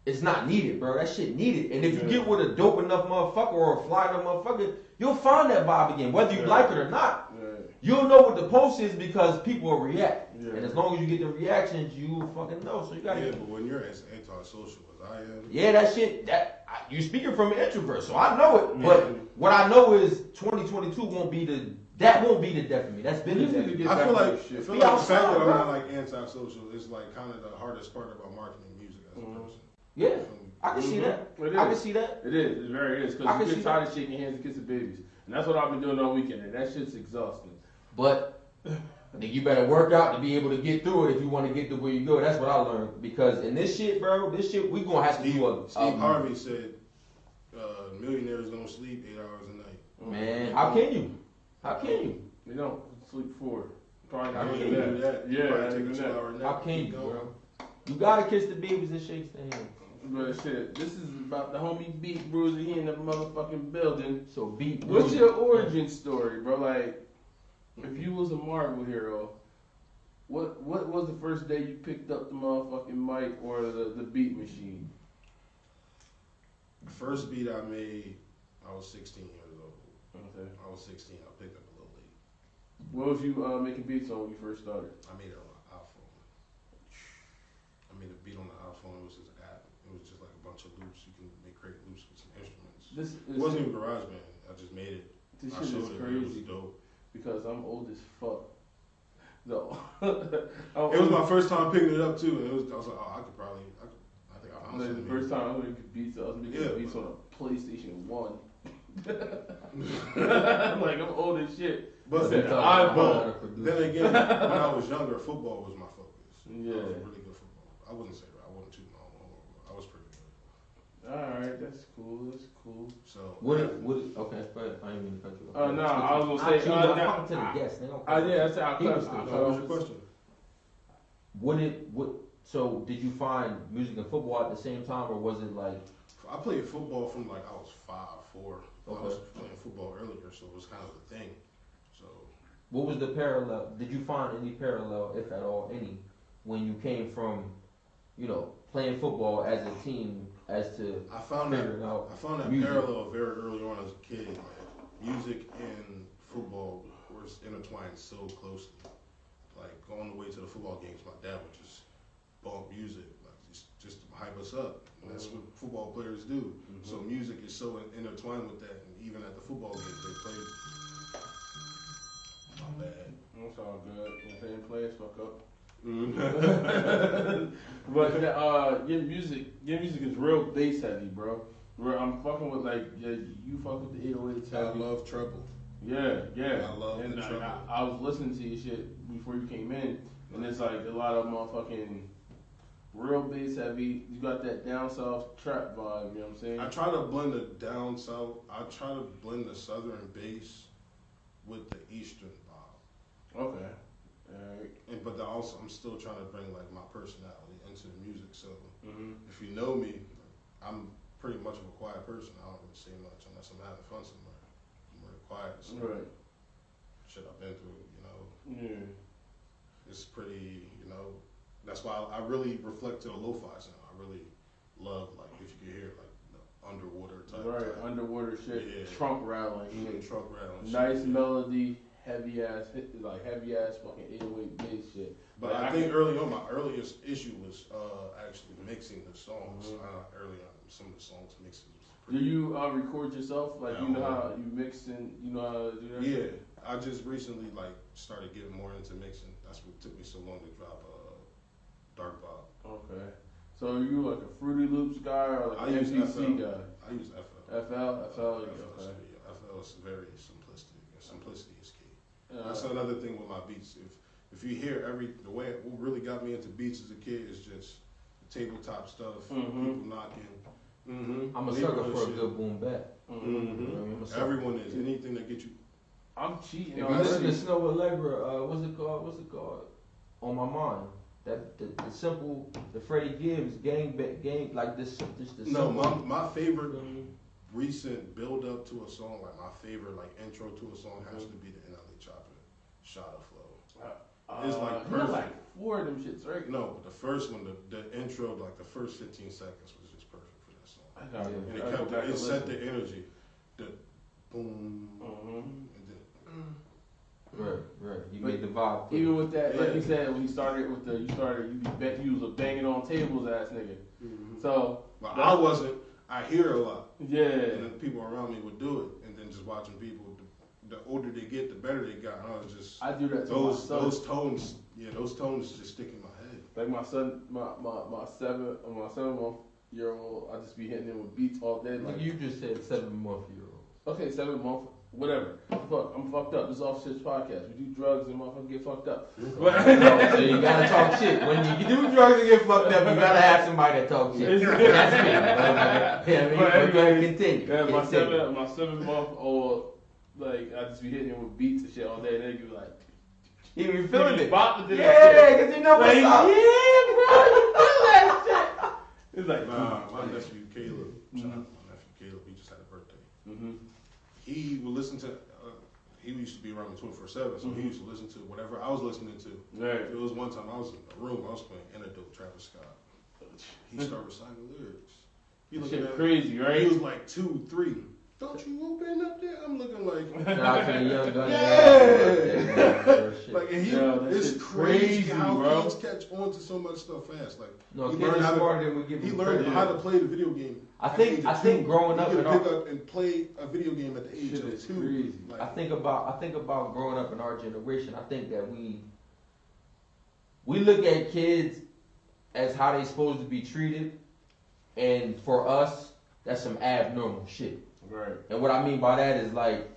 it's not needed, bro. That shit needed. And if you get with a dope enough motherfucker or a fly enough motherfucker, you'll find that vibe again, whether you Yeah. like it or not. Yeah. You'll know what the post is because people will react. Yeah. And as long as you get the reactions, you fucking know. So you gotta. Yeah, Yeah, but when you're as antisocial as I am, Yeah, that shit. That I, you speaking from an introvert, so I know it. Yeah. But what I know is 2022 won't be the. That won't be the death of me. That's been the You need death. to of me. get I back feel like shit. I feel Be like the fact outside, that I'm not like antisocial is like kind of the hardest part about marketing music as a Mhm. person. Yeah, You feel me? I can see Mhm. that. It I can is. see that. It is. It very is. I Because can you see get tired of shaking hands and kissing babies. And that's what I've been doing all weekend. And that shit's exhausting. But nigga, you better work out to be able to get through it if you want to get to where you go. That's what I learned. Because in this shit, bro, this shit we gonna have to Steve, do a. Steve a- Harvey said uh, millionaires don't sleep eight hours a night. Man, how can you? How can you? You don't sleep four. Probably I not don't even even do that. Yeah, Probably not take even a two that. hour nap. How can keep you, going. bro? You gotta kiss the babies and shake their hand. But shit, this is about the homie Beat Bruiser. He in the motherfucking building. So beat. Bruiser. What's your origin story, bro? Like, if you was a Marvel hero, what what was the first day you picked up the motherfucking mic or the, the beat machine? The first beat I made, I was 16 years old. Okay. I was 16. I picked up a little late. What was you uh, making beats on when you first started? I made it on an iPhone. I made a beat on the iPhone. It was just an app. It was just like a bunch of loops. You can make create loops with some instruments. This It is, wasn't even GarageBand. I just made it. this I shit showed is it. It was crazy. dope. because I'm old as fuck. [laughs] No, It was my first time picking it up too, and it was I was like, oh, I could probably, I, could, I think I found Like, something. the first time I was making beats, I was making Yeah, beats but- on a PlayStation One. I'm [laughs] [laughs] like I'm old as shit. But Said, I, "I but then again, when I was younger, football was my focus. Yeah. I was really good football. I wouldn't say that. I wasn't too long. I was pretty good. All right, that's cool. That's cool. So Would it? Would it? Okay, go ahead. I didn't mean to cut you off. Uh, no, I was gonna say, I, uh, am nah, talking to I- the guests. They don't. I yeah, that's how I He was cut. good. I So cut what was your question? Would it? Would so? Did you find music and football at the same time, or was it like? I played football from like I was five, four. I was Okay. playing football earlier, so it was kind of a thing. So What was the parallel? Did you find any parallel, if at all, any, when you came from, you know, playing football as a team, as to I found that figuring out? I found that Music. parallel very early on as a kid. Music and football were intertwined so closely. Like going the way to the football games, my dad would just bump music, like just, just to hype us up. And that's mm-hmm. what football players do. Mm-hmm. So music is so intertwined with that, and even at the football games they played. My bad. That's all good. You know what I'm saying? Players fuck up. Mm-hmm. [laughs] but uh, your music, your music is real bass heavy, bro. Where I'm fucking with like, yeah, you fuck with the 808s I love treble. Yeah, yeah. I love and the I, treble. I, I was listening to your shit before you came in, and it's like a lot of motherfucking real bass heavy. You got that down south trap vibe. You know what I'm saying? I try to blend the down south. I try to blend the southern bass with the eastern vibe. okay. Alright. And but also, I'm still trying to bring like my personality into the music. So Mm-hmm. if you know me, I'm pretty much of a quiet person. I don't really say much unless I'm having fun somewhere. I'm really quiet. So Right. shit I've been through, you know, Yeah. it's pretty, you know. That's why I, I really reflect to the lo-fi sound. I really love like if you could hear like underwater type. Right. type. Underwater shit. Yeah. Trunk rattling. Mm, shit. truck rattling. Nice shit. melody, heavy ass, like heavy ass fucking 808 bass shit. But Like, I I think early on, my earliest issue was uh, actually mixing the songs. Mhm. Uh, early on, some of the songs was Do you uh, record yourself? Like you know how you mix and you know how to do that? Yeah, I just recently like started getting more into mixing. That's what took me so long to drop uh, Dark Bop. Okay. So are you like a Fruity Loops guy or like I an MPC guy? I use FL. FL, FL, FL, okay. FL is very simplistic. Simplicity. Uh, That's another thing with my beats. If if you hear every the way what really got me into beats as a kid is just tabletop stuff, Mhm. people knocking. Mm-hmm. I'm a sucker for a good boom bap. mhm. hmm I'm a sucker. Everyone is anything that gets you. I'm cheating If you already. listen to Snoh Aalegra, uh, what's it called? What's it called? On my mind. That the, the simple, the Freddie Gibbs gang, ba- gang like this, this the No, simple. my my favorite recent build up to a song, like my favorite like intro to a song has to be the NLE Chopper Shot of Flow. Uh, It's like uh, he got like four of them shits, right? No, but the first one, the, the intro, like the first 15 seconds was just perfect for that song. I got Yeah. And I it gotta kept it, set listen. the energy. The boom mm-hmm. and then mm. Right, right. You But made the vibe. fit. Even with that, like you said, when you started with the, you started, you bet, you was a banging on tables ass nigga. Mm-hmm. So But I wasn't. I hear a lot, yeah, and then people around me would do it, and then just watching people. The, the older they get, the better they got. I was just I do that to those my son. those tones. Yeah, those tones just stick in my head. Like my son, my my my seven, uh, my seven month year old, I just be hitting him with beats all day. Like, Like you just said, seven month year old. okay, seven month, whatever. Fuck, I'm fucked up. This is off shit podcast. We do drugs and motherfuckers get fucked up. [laughs] so you gotta talk shit. When you do drugs and get fucked up, you gotta have somebody that talk shit. That's me. But, yeah, I mean, But but go ahead, anyway, continue. Yeah, my Continue. seven, my seven month old, like I just be hitting him with beats and shit all day. And they be like, He be feeling "Nigga, it. bop to Yeah, cause you know Like, up. yeah, bro, you feel that shit. It's like, Nah, my nephew Caleb. Shout out to my nephew Caleb. He just had a birthday. hmm He would listen to. Uh, he used to be around me 24 seven, so he Mhm. used to listen to whatever I was listening to. right. It was one time I was in a room, I was playing Antidote, Travis Scott. He [laughs] started reciting lyrics. He looking Shit at crazy, He was like two, three. Don't you open up there? I'm looking like, Shout out to the young gun. Yeah. like and he, Yo, it's crazy, crazy, how bro. kids catch on to so much stuff fast. Like No, he learned how to, than we give he learned how to play the video game. I think- I think two. growing he up could in our- pick up and play a video game at the age of two. Like, I think about I think about growing up in our generation. I think that we we look at kids as how they're supposed to be treated, and for us, that's some abnormal shit. Right. And what I mean by that is like,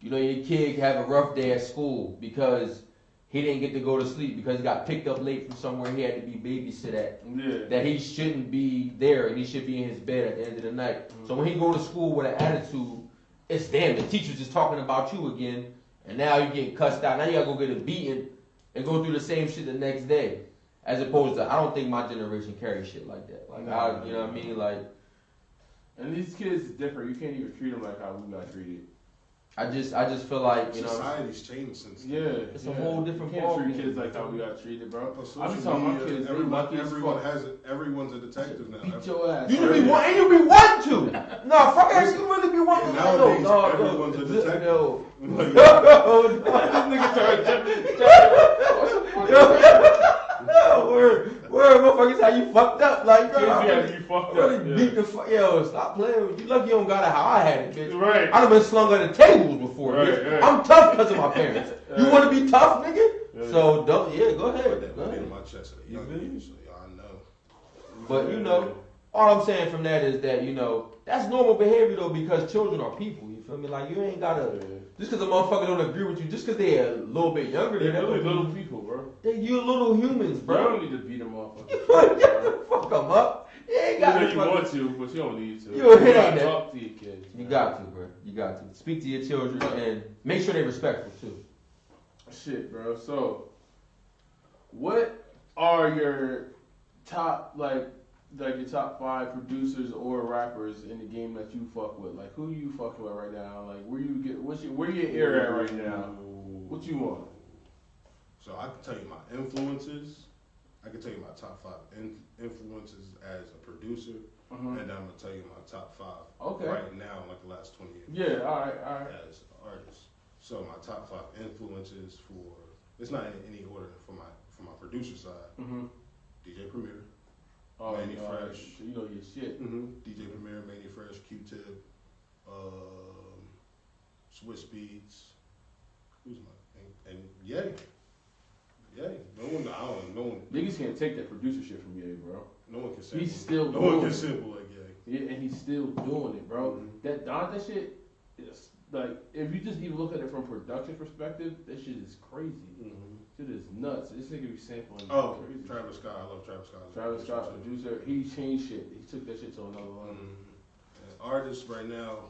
you know, your kid have a rough day at school because he didn't get to go to sleep because he got picked up late from somewhere he had to be babysit at. Yeah. That he shouldn't be there and he should be in his bed at the end of the night. So mm-hmm. when he go to school with an attitude, it's damn the teacher's just talking about you again, and now you getting cussed out. Now you gotta go get a beating and go through the same shit the next day. As opposed to, I don't think my generation carries shit like that. Like, I, you know what I mean? Like, And these kids is different. You can't even treat them like how we got treated. I just, I just feel like, you know, society's changed since. then. Yeah. It's a whole different You can't treat ballgame. kids like how we got treated, bro. On I be social telling my media, kids, everyone, lucky everyone fuck. has it. Everyone's a detective now. Beat your ass. You bro. be want, and you be want to. No, fuck that. You really be wanting to. Nowadays, no, no, everyone's a detective. No, [laughs] Like, [laughs] no, no, Nigga started no. Word, word, motherfuckers, how you fucked up? Like, Kids bro, I be really, you fucked really up. beat the fuck. Yo, stop playing. with- You lucky you don't got it how I had it, bitch. Right. I done been slung on the tables before, Right, bitch. right. I'm tough because of my parents. [laughs] You want to be tough, nigga? Yeah. So don't. Yeah, go put ahead. that Go money ahead. in my chest at a You young feel me? age, so y'all know. But you know, all I'm saying from that is that you know that's normal behavior though because children are people. You feel me? Like you ain't gotta just because a motherfucker don't agree with you, just because they're a little bit younger They're than really you, little people, bro. they you little humans, Bro, You don't need to beat them off. You fuck [laughs] them up. You ain't You got know to. you want to, but you don't need to. You ain't gotta that. talk to your kids. You man. got to, bro. You got to speak to your children and make sure they're respectful too. Shit, bro. So, what are your top like, like your top five producers or rappers in the game that you fuck with? Like, who you fucking with right now? Like, where you get? What's your where your ear at right now? What you want? So I can tell you my influences. I can tell you my top five in, influences as a producer, Mhm. and then I'm gonna tell you my top five Okay. right now, like the last twenty years. Yeah. All right. All right. as artists. So my top five influences for it's not in any order for my for my producer side. Mhm. DJ Premier, Oh, Manny all right. Fresh. So you know your shit. mm-hmm. DJ Premier, Mannie Fresh, Q-Tip, um, Swizz Beatz. Who's my and, and Ye, Ye. No one, I don't. No one, Niggas can't take that producer shit from you, bro. no one can sample. He's still no one doing can it. sample like Ye. Yeah, and he's still doing it, bro. Mhm. That Donda shit is like if you just even look at it from production perspective, that shit is crazy. Mm-hmm. Shit is nuts. This nigga be sampling Oh, crazy. Travis Scott. I love Travis Scott. Travis Scott, producer, he changed shit. He took that shit to another level. Mhm. Artists right now,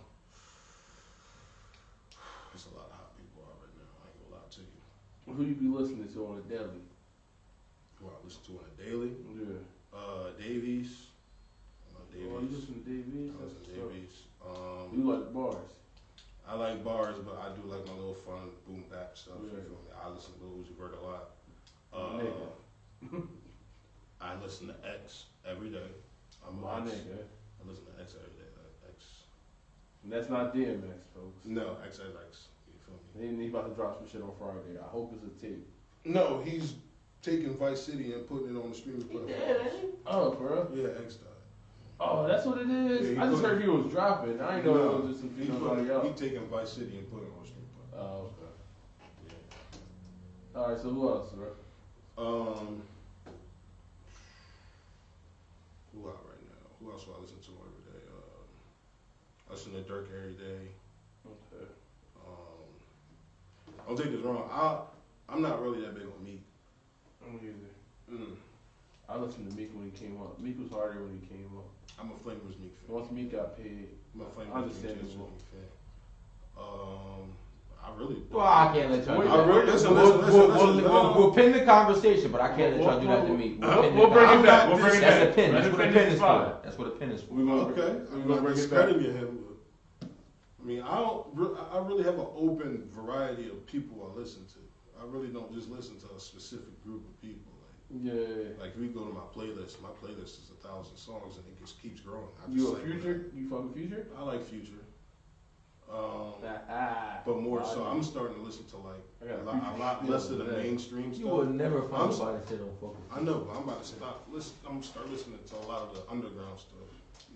there's a lot of hot people out right now. I ain't gonna lie to you. Who you be listening to on a daily? Who I listen to on a daily? Yeah. Uh, Davies. I love Oh, you Davies. listen to Davies? I listen to Davies. Um, You like bars? I like bars, but I do like my little fun boom bap stuff. You Yeah. feel me? I listen to Uzi Vert a lot. My Uh, nigga. [laughs] I listen to X every day. I'm My X. nigga. I listen to X every day. Like X. And that's not DMX, folks. No, XXX. You feel me? He, he about to drop some shit on Friday. I hope it's a tape. No, he's taking Vice City and putting it on the streaming platform. Oh, bro. Yeah, X died. Oh, that's what it is. Yeah, I just heard he was dropping. I didn't know No, it was just some He, put, on he else. taking Vice City and putting it on the streaming. Oh, okay. Yeah. All right. So who else, bro? Um, who out right now? Who else do I listen to every day? Um, I listen to Dirk every day. Okay. Um, don't take this wrong. I I'm not really that big on Meek. I'm either. Mm, I listened to Meek when he came up. Meek was harder when he came up. I'm a Flamers Meek fan. Once Meek got paid, I'm a Flamers Understandable. Meek fan. Um, I really. Well, I can't let y'all do that. really, listen, We'll, listen, listen, we'll, listen, we'll, listen. we'll, we'll pin the conversation, but I can't let y'all do that to me. We'll, Uh, pin we'll bring it back. We'll bring it That's a pin. That's Let what a pin is for. That's what a pin is for. We gonna Okay, I'm gonna not bring it back. discrediting him. but- I mean, I don't. re- I really have an open variety of people I listen to. I really don't just listen to a specific group of people. Like, Yeah. like if you go to my playlist, my playlist is a thousand songs and it just keeps growing. I just You a like future? You fuck with future? I like Future. Um, Ah, but more so, I'm starting to listen to like I got a lot, a lot less of the mainstream stuff. You will stuff. never I'm find s- nobody that say don't fuck with I know, but I'm about to stop. Listen, I'm gonna start listening to a lot of the underground stuff.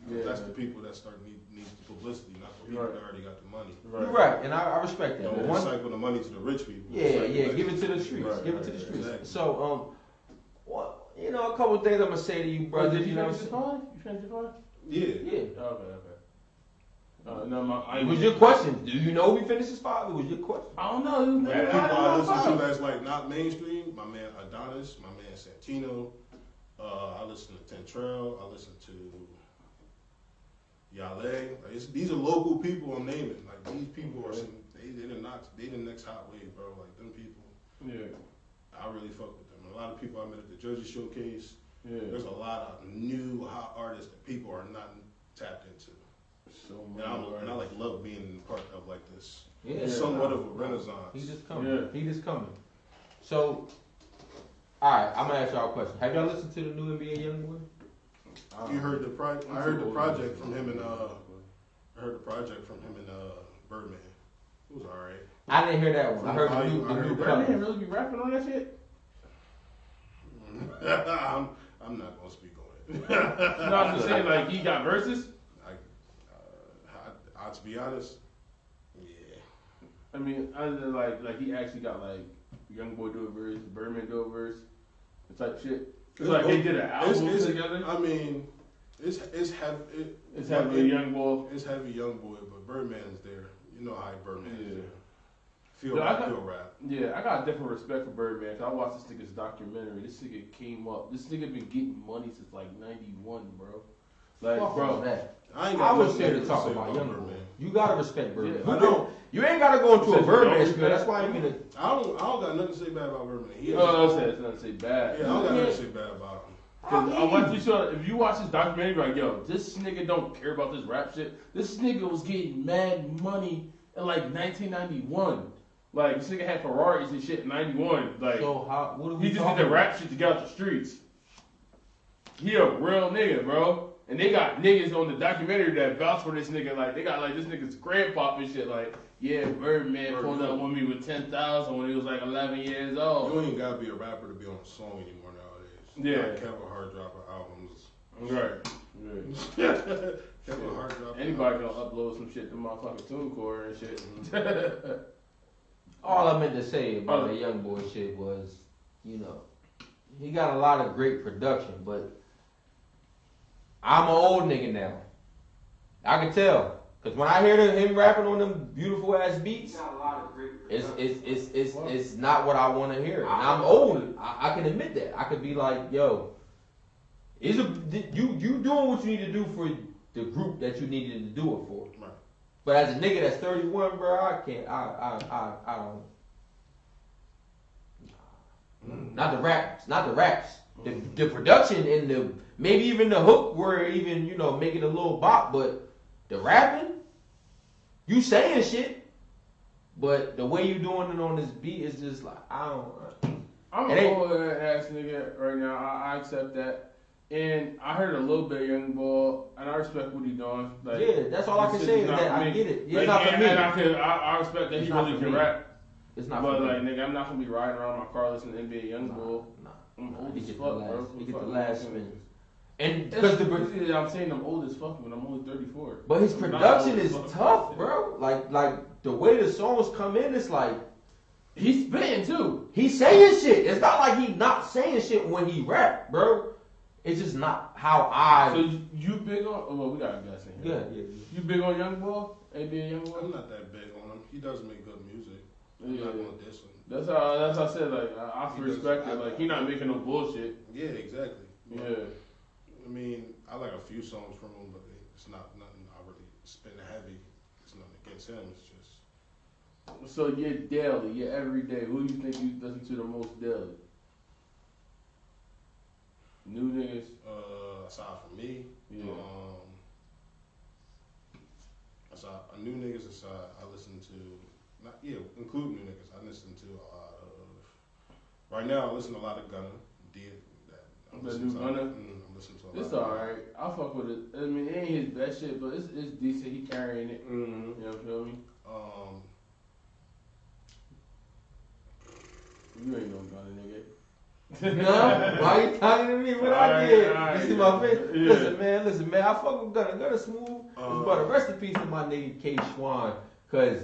Yeah. That's the people that start need needs the publicity, not the people Right. that already got the money. you. You're right, and I, I respect that. Don't recycle the money to the rich people. yeah, yeah, give it to the streets. Right, give it to the right, streets. exactly. So, um, what you know, a couple things I'm gonna say to you, Bro, brother. did You you know, finish your phone? You finished your phone? Yeah. yeah. Okay, okay. Uh, no, my, I It was your question. Do you know we finished his five? It was your question. I don't know. You Like, never people had I listen to that's like not mainstream. My man Adonis, my man Santino. Uh, I listen to Tentrell. I listen to Yale. Like, it's, these are local people I'm naming. Like these people are some. They they the not they the next hot wave, bro. Like them people. Yeah, I really fuck with them. And a lot of people I met at the Jersey Showcase. yeah. There's a lot of new hot artists that people are not tapped into. So And, I'm, and I like love being part of like this Yeah. somewhat of a renaissance. He's just coming. Yeah. He just coming. So, all right, I'm gonna ask y'all a question. Have y'all listened to the new NBA YoungBoy? You heard the pro- I heard the project from him and uh I heard the project from him and uh Birdman. It was alright. I didn't hear that one. I heard the new, I the heard new that. cut. Birdman really be rapping on that shit? [laughs] I'm I'm not gonna speak on it. No, I'm just saying, like, he got verses. I, uh, I, I, to be honest, yeah. I mean, other than like, like he actually got like Young Boy do a verse, Birdman do a verse, type shit. It's like they did an album it's- together. I mean, it's it's heavy. It, It's a Young Boy. It's heavy young boy, but Birdman's there. You know how Birdman is Yeah. there. Feel Yeah, I rap, got- feel rap. Yeah, I got a different respect for Birdman. Cause I watched this nigga's documentary. This nigga came up. This nigga been getting money since like '91, bro. Like, Fuck bro, that. I ain't I was nothing here to talk about younger Boy. Birdman. You gotta respect Birdman. Yeah, you, I know. you ain't gotta go into a Birdman don't spiel. That's why I'm gonna. I don't. I don't got nothing to say bad about Birdman. He oh, has- I said it's not to say bad. yeah, I don't got nothing to say bad about him. Cause I want you to, if you watch this documentary, you're like, yo, this nigga don't care about this rap shit. This nigga was getting mad money in like 1991. Like this nigga had Ferraris and shit in '91. Like So how? What are we he just talking did the rap shit to get out the streets. He a real nigga, bro. And they got niggas on the documentary that vouch for this nigga. Like they got like this nigga's grandpop and shit. Like yeah, Birdman pulled up on me with ten thousand when he was like 11 years old. You ain't gotta be a rapper to be on a song anymore nowadays. You Yeah. got Kevin Hart dropping albums. Right. right. [laughs] Kevin Hart dropping Anybody albums. gonna upload some shit to motherfucking TuneCore and shit. Mm-hmm. [laughs] All I meant to say about the young boy shit was, you know, he got a lot of great production, but I'm an old nigga now. I can tell. Cause when I hear him rapping on them beautiful ass beats, got a lot of great it's it's it's it's, it's not what I want to hear. And I'm old. I, I can admit that. I could be like, yo, is a you you doing what you need to do for the group that you needed to do it for. But as a nigga that's 31, bro, I can't. I I I, I don't. Mm. Not the raps, not the raps. The, the production and the maybe even the hook were even you know making a little bop, but the rapping, you saying shit, but the way you doing it on this beat is just like I don't. I'm a old ass nigga right now. I, I accept that. And I heard a little bit of Young Boy, and I respect what he doing. Like, Yeah, that's all I can say is that I get it. It's Like, not for and, me. And I, can, I, I respect that It's he really can me. rap. It's not but for like, me. nigga, I'm not gonna be riding around my car listening to NBA Young Boy. Nah, I'm nah, old as fuck, last, bro. he get the last spin. And Because because the I'm saying I'm old as fuck when I'm only 34. But his I'm production is tough, bro. Like like the way the songs come in, it's like He's spitting too. he's saying shit. It's not like he not saying shit when he rap, bro. It's just not how So I. you, you big on? Oh, well, we got a guy in Yeah, here. yeah. yeah. You big on Young Boy? NBA Young Boy? I'm not that big on him. He does make good music. I'm Yeah. not gonna diss him. That's how. That's how I said. Like I, I He does- respect I- it. Like he not making no bullshit. Yeah, exactly. But, Yeah. I mean, I like a few songs from him, but it's not nothing I really spin heavy. It's nothing against him. It's just So you're daily. You're every day. Who do you think you listen to the most daily? New niggas. uh, aside from me, Yeah. um, aside uh, new niggas aside, I listen to not yeah, include new niggas. I listen to a lot of right now. I listen to a lot of Gunna. D, that, I'm The listening new to- Gunna? Mm, I'm listening to a It's lot. alright. I fuck with it. I mean, it ain't his best shit, but it's, it's decent. He carrying it. Mm-hmm. You know, feel me? Um, You ain't no Gunna nigga. No, why you talking to me? What I Alright, did? you see my face? yeah. Listen, man, listen, man. I fuck with Gunna. Gunna smooth. Uh, but a rest in peace to my nigga K Schwan, cause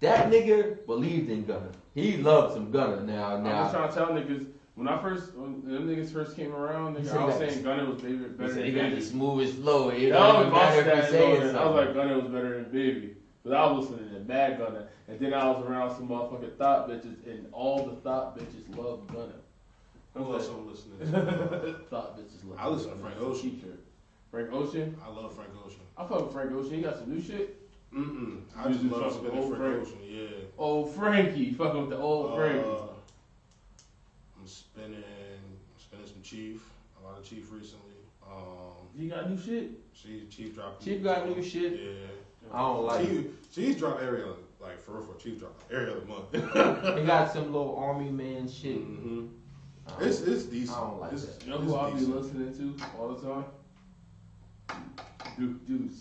that nigga believed in Gunna. He loved some Gunna. Now, now. I was trying to tell niggas when I first when them niggas first came around, nigga, I was saying Gunna was baby, better said than he got the Baby. smoothest flow. It don't matter if saying I was like Gunna was better than Baby. But I was listening to Mad Gunna, and then I was around some motherfucking thought bitches, and all the thought bitches love Gunna. Who else I'm listening to? thought [laughs] bitches love. I listen to Frank Ocean. T-shirt. Frank Ocean. I love Frank Ocean. I fuck with Frank Ocean. He got some new shit. Mm-mm. I You just just love fuck with spinning old Frank Frank. Ocean. Yeah. Old Frankie, [laughs] fucking with the old Frankie. Uh, I'm spinning, I'm spinning some Chief. A lot of Chief recently. Um, He got new shit. she Chief dropped. Chief got new shit. Yeah. I don't like it. Chief, Chief dropped every other, like for real, for Chief dropped like every other month. [laughs] He got some little army man shit. hmm I don't- It's it's decent. I don't like it's, that. You know who I'll be listening to all the time? Duke Deuce.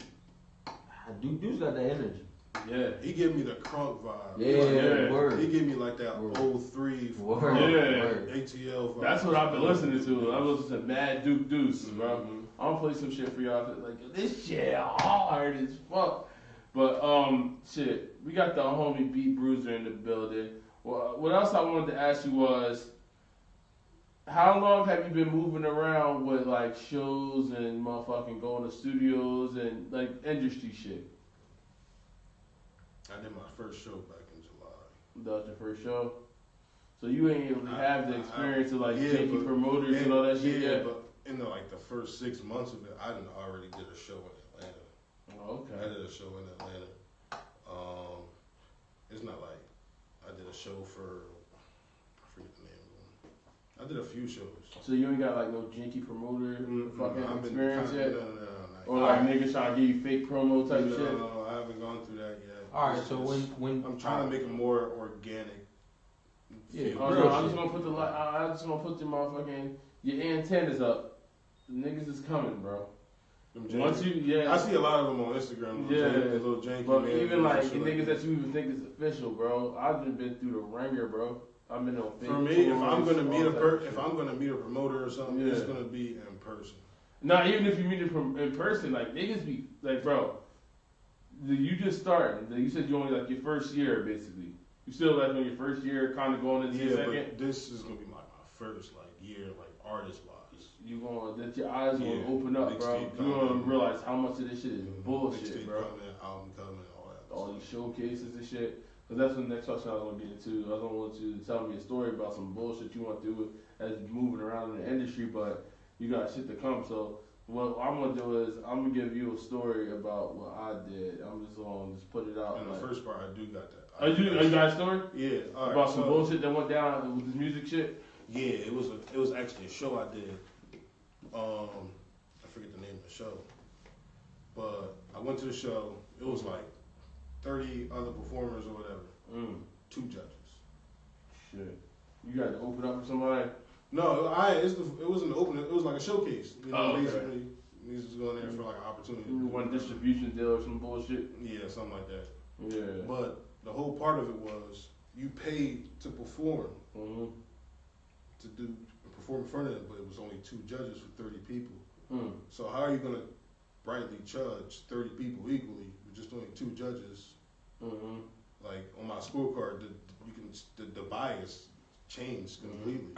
Dude, dude's got that energy. Yeah. He gave me the crunk vibe. Yeah, Like, Yeah. word. He gave me like that Word. old three Word, Yeah. word. ATL vibe. That's what I've been listening to. I was listening to Mad Duke Deuce, bro. Mhm. I'm gonna play some shit for y'all. Like this shit hard as fuck. But um, shit, we got the homie Beat Bruiser in the building. Well, what else I wanted to ask you was, how long have you been moving around with like shows and motherfucking going to studios and like industry shit? I did my first show back in July. That was your first show. So you ain't really I- have the I- experience of like yeah, but- promoters and all that shit yeah, yet. but in the like the first six months of it, I done already did a show in Atlanta. Oh, I did a show in Atlanta. Um, it's not like I did a show for I forget the name of them. I did a few shows. So you ain't got like no janky promoter Mm, fucking I've experience yet? No, no, no, no, Or like niggas trying to give you fake promo type no, shit? no, I haven't gone through that yet. All right, It's so just- when when I'm trying to make it more organic. Yeah, feel. Oh no, I'm just want to put the li- I I just want to put the motherfucking your antennas up. The niggas is coming, bro. Once you yeah, I see a lot of them on Instagram. Yeah. Yeah, the little janky but man even like shit the like niggas that. that you even think is official, bro. I've just been through the ringer, bro. On fake For me, if tours, I'm gonna meet a per, if shit. I'm gonna meet a promoter or something, it's Yeah. gonna be in person. Not even if you meet it from in person, like niggas be like, bro, the- you just starting. You said you only like your first year, basically. You still like on your first year, kind of going into your Yeah, second. but this is gonna be my, my first like year, like artist wise. You gonna that your eyes gonna Yeah, open up, big bro. You gonna coming. realize how much of this shit is mm-hmm. bullshit, Mixtape bro. Album coming, all that. All these showcases and shit. Cause that's the next question I was gonna get into. I was gonna want you to tell me a story about some bullshit you went through as moving around in the industry, but you got shit to come. So what I'm gonna do is I'm gonna give you a story about what I did. I'm just gonna just put it out. And the first part, I do got that. Are you, are you got a story Yeah, all right. about some so- bullshit that went down with this music shit? Yeah, it was a, it was actually a show I did. Um, I forget the name of the show, but I went to the show. It was like thirty other performers or whatever, Mm, two judges. shit. You got to open up for somebody. No, I it's the, it wasn't an open. It was like a showcase. You know, Oh, okay. basically, these was going there for like an opportunity. One distribution deal or some bullshit. Yeah, something like that. Yeah. But the whole part of it was you paid to perform hmm to do perform in front of them, but it was only two judges for thirty people. Mm. So how are you gonna rightly judge thirty people equally with just only two judges? Hmm Like on my scorecard, the you can the, the bias changed completely. [clears throat]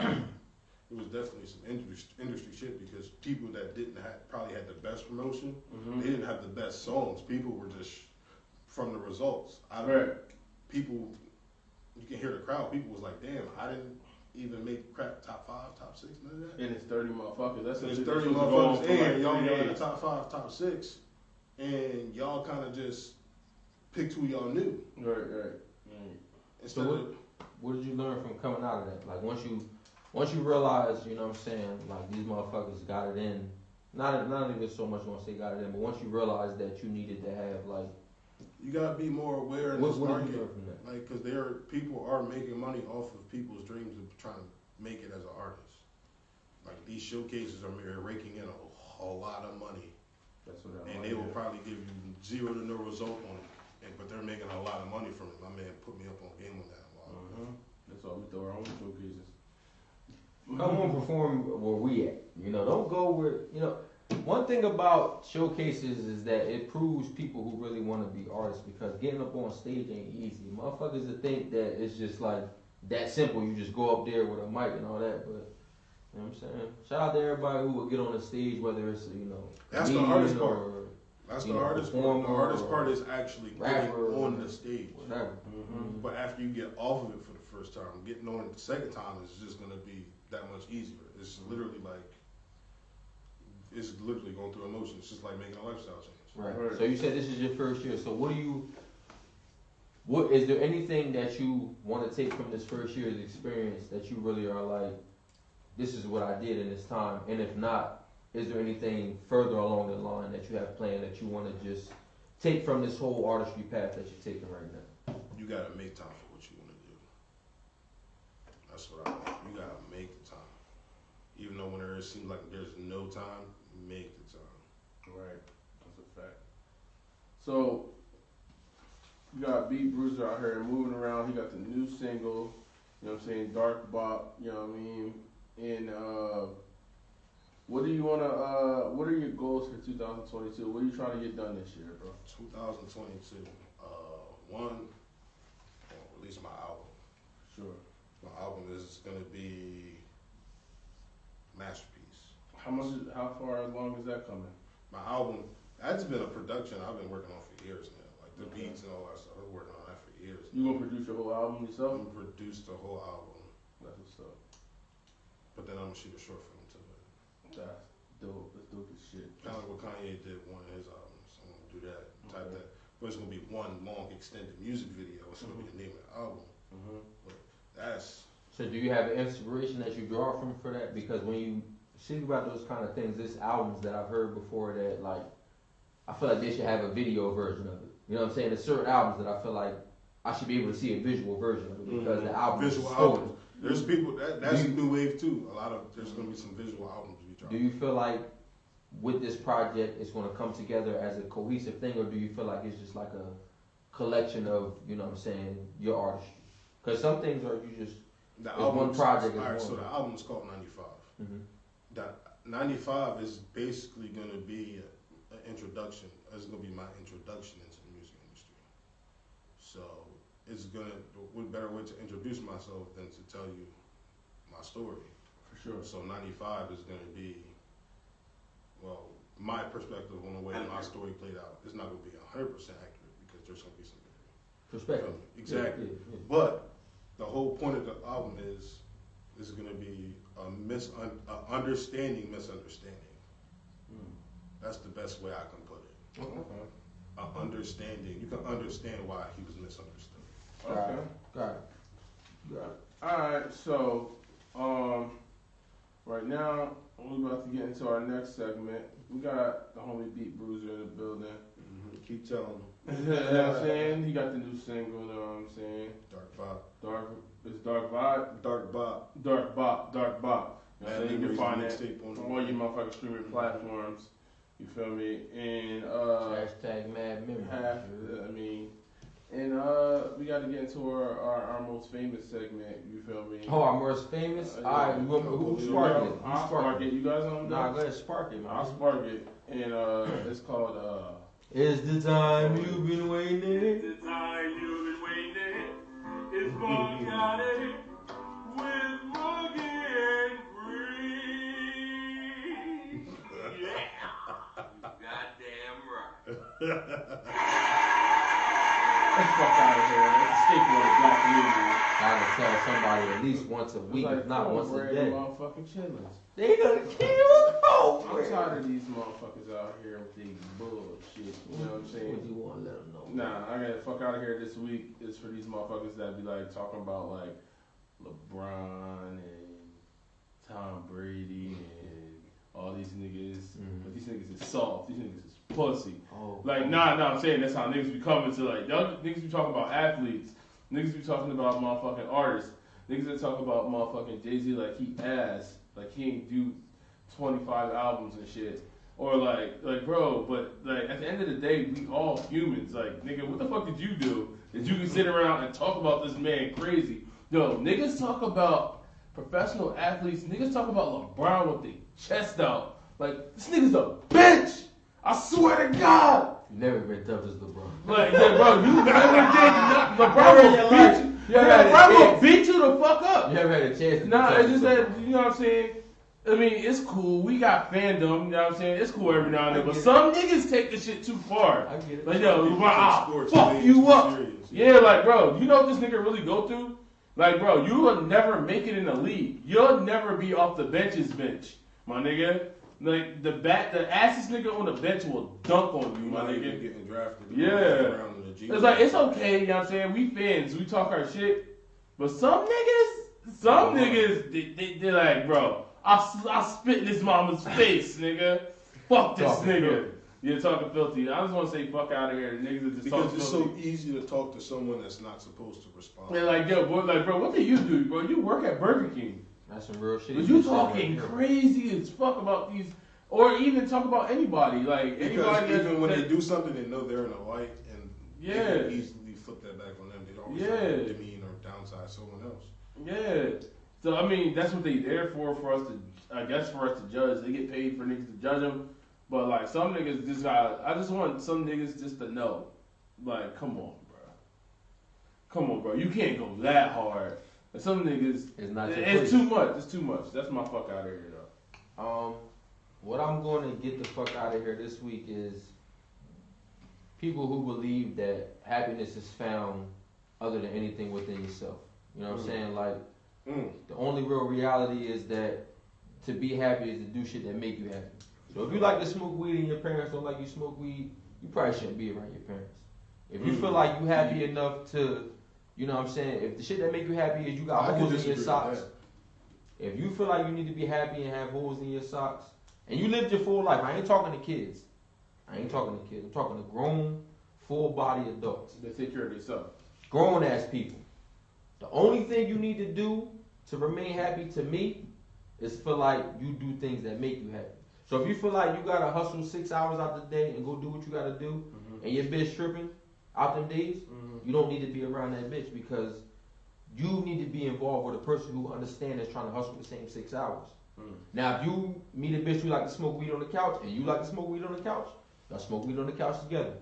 it was definitely some industry industry shit because people that didn't have probably had the best promotion, hmm they didn't have the best songs. People were just from the results. I Right. people you can hear the crowd. People was like, "Damn, I didn't even make crap top five, top six, none of that." And it's 30 motherfuckers. That's There's shit thirty that's supposed to go on motherfuckers, for like and y'all in the top five, top six, and y'all kind of just picked who y'all knew Right, right. right. instead So what- of What did you learn from coming out of that? Like once you once you realize, you know what I'm saying, like these motherfuckers got it in. Not not even so much want to say got it in, but once you realize that you needed to have like you gotta be more aware in what, this what did market, you learn from that? like because there are people are making money off of people's dreams of trying to make it as an artist. Like these showcases are mere raking in a whole lot of money, That's what and they will probably give you zero to no result on it. And but they're making a lot of money from it. My man put me up on game on that. Wow. Uh-huh. That's why we throw our own showcases. Come on, perform where we at. You know, don't go where you know. One thing about showcases is that it proves people who really want to be artists because getting up on stage ain't easy. Motherfuckers that think that it's just like that simple. You just go up there with a mic and all that, but. You know what I'm saying? Shout out to everybody who will get on the stage, whether it's you know, That's the comedian hardest part. Or That's the know, hardest part. The hardest part is actually getting on the stage. Mm-hmm. But after you get off of it for the first time, getting on it the second time is just gonna be that much easier. It's literally like it's literally going through emotions. It's just like making a lifestyle change. Right. Right. So you said this is your first year. So what do you? What is there anything that you want to take from this first year's experience that you really are like, this is what I did in this time, and if not, is there anything further along the line that you have planned that you want to just take from this whole artistry path that you're taking right now? You gotta make time for what you wanna do. That's what I want. You gotta make the time. Even though when there seems like there's no time, make the time. Right. That's a fact. So, you got Beat Bruiser out here moving around. He got the new single, you know what I'm saying, Dark Bop, you know what I mean? And, uh, what do you want to, uh, what are your goals for 2022? What are you trying to get done this year, bro? 2022. Uh, one, release my album. Sure. My album is gonna be masterpiece. How much, is, how far along is that coming? My album, that's been a production I've been working on for years now. Like the Okay. beats and all that stuff. I've been working on that for years. You gonna produce your whole album yourself? I'm gonna produce the whole album, That's what's up. but then I'm gonna shoot a short film to it. That's dope. That's dope as shit. Kind of like what Kanye did with one of his albums. I'm gonna do that, type Okay. that. But it's gonna be one long extended music video. It's gonna be the name of the album. Mm-hmm. That's So do you have an inspiration that you draw from for that? Because when you think about those kind of things, there's albums that I've heard before that like I feel like they should have a video version of it. You know what I'm saying? There's certain albums that I feel like I should be able to see a visual version of it because the album is visual so- albums. There's people that that's Do you- new wave too. A lot of there's gonna be some visual albums we drop. Do you feel like with this project it's going to come together as a cohesive thing, or do you feel like it's just like a collection of you know what I'm saying your artistry? Because some things are you just The It's one project All is right, so the album's called '95. mhm. That '95 is basically going to be an introduction. It's going to be my introduction into the music industry. So it's going to. What better way to introduce myself than to tell you my story? For sure. So '95 is going to be, well, my perspective on the way my story played out. It's not going to be 100 percent accurate because there's going to be some. perspective. Exactly. Yeah, yeah, yeah. But the whole point of the album is is going to be a mis a understanding misunderstanding. That's the best way I can put it. Okay. A understanding. You can understand why he was misunderstood. Okay. Got it. Got it. Alright, so um right now we're about to get into our next segment. We got the homie Beat Bruiser in the building. Keep telling him. [laughs] you know what I'm saying? He got the new single, you know what I'm saying? Dark Vibe. Dark it's Dark Vibe. Dark Bob. Dark Bop, Dark Bop. You know what I'm saying? You can find that mixtape on on all your motherfucking streaming platforms. You feel me? And uh Hashtag mad memory. half I mean and uh we gotta get into our, our, our most famous segment, you feel me? Oh, our most famous. Uh, All right, yeah. you want, who You spark know, it? Who I'll spark it. You guys on Nah, that? go ahead, spark it, I'll man. spark it. And uh it's called uh It's the time you've been waiting. It's the time you've been waiting is Bacardi [laughs] with Boogie and Free. [laughs] Yeah. Goddamn right. [laughs] let's fuck out of here. It's a staple of the black community. Gotta tell somebody at least once a week, like if not once a day. Motherfucking chitlins. They gonna kill I'm tired of these motherfuckers out here with these bullshit. You know what I'm What saying? you want to let them know? Nah, I gotta fuck out of here this week. It's for these motherfuckers that be like talking about like LeBron and Tom Brady and all these niggas. Mhm. But these niggas is soft. These niggas is pussy. Oh, Like, nah, nah, I'm saying that's how niggas be coming to like, y'all niggas be talking about athletes. Niggas be talking about motherfucking artists. Niggas that talk about motherfucking Jay Z like he ass. like he ain't do 25 albums and shit. Or like, like bro, but like at the end of the day, we all humans. Like, nigga, what the fuck did you do that you can sit around and talk about this man crazy? Yo, niggas talk about professional athletes. Niggas talk about LeBron with the chest out. Like, this nigga's a bitch. I swear to God. You never been tough as LeBron. Like, yeah, bro, you never did nothing. [laughs] LeBron will beat you. You Yeah, LeBron will beat you the fuck up. You never had a chance to be Nah, it's just as that you know what I'm saying. I mean, it's cool. We got fandom. You know what I'm saying? It's cool every now and then, but get it. some niggas take the shit too far. I get it. Like yo, LeBron, take ah, fuck you up. serious. Yeah, like bro, you know what this nigga really go through? Like bro, you will never make it in the league. You'll never be off the benches bench, my nigga. Like the bat, the assest nigga on the bench will dunk on you, my nigga. getting drafted. Yeah. Around in the G It's like it's okay, you know what I'm saying? We fans, we talk our shit, but some niggas, some niggas, they, they, they're like, bro, I I spit in his mama's [laughs] face, nigga. Fuck this Talking nigga. filthy. You're talking filthy. I just want to say fuck out of here. Niggas are just Because it's filthy. so easy to talk to someone that's not supposed to respond. They're like, yo, boy, like, bro, what do you do, bro? You work at Burger King. That's some real shit. But you talking crazy as fuck about these, or even talk about anybody, like Because anybody. even when they do something, they know they're in the light, and Yeah. they can easily flip that back on them. They always try Yeah. to demean or downsize someone else. Yeah. So I mean, that's what they there for for us to, I guess, for us to judge. They get paid for niggas to judge them, but like some niggas just got. I just want some niggas just to know, like, come on, bro. Come on, bro. You can't go that hard. And some niggas, It's not your it's too much. It's too much. That's my fuck out of here, though. Um, what I'm going to get the fuck out of here this week is people who believe that happiness is found other than anything within yourself. You know what I'm Mm. saying? Like Mm. the only real reality is that to be happy is to do shit that make you happy. So if you like to smoke weed and your parents don't like you smoke weed, you probably shouldn't be around your parents. If you Mm. feel like you happy enough to, you know what I'm saying, if the shit that make you happy is you got I holes in your socks, if you feel like you need to be happy and have holes in your socks, and you lived your full life, I ain't talking to kids. I ain't talking to kids. I'm talking to grown, full body adults. They take care of themselves. Grown ass people. The only thing you need to do to remain happy to me is feel like you do things that make you happy. So if you feel like you gotta hustle six hours out the day and go do what you gotta do, mm-hmm. and your bitch tripping out them days, mm-hmm. You don't need to be around that bitch because you need to be involved with a person who understands that's trying to hustle the same six hours. Mm. Now, if you meet a bitch who like to smoke weed on the couch and you like to smoke weed on the couch, y'all smoke weed on the couch together.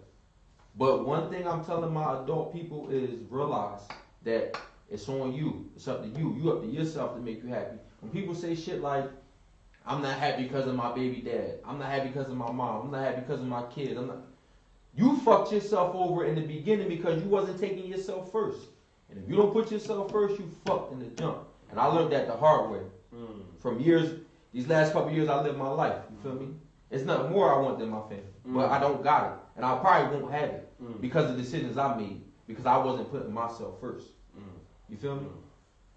But one thing I'm telling my adult people is realize that it's on you. It's up to you. You up to yourself to make you happy. When people say shit like, "I'm not happy because of my baby dad. I'm not happy because of my mom. I'm not happy because of my kids. I'm not." You fucked yourself over in the beginning because you wasn't taking yourself first. And if you don't put yourself first, you fucked in the jump. And I learned that the hard way. Mm. From years, these last couple years I lived my life. You feel me? It's nothing more I want than my family. But Mm. I don't got it. And I probably won't have it Mm. because of decisions I made. Because I wasn't putting myself first. Mm. You feel me?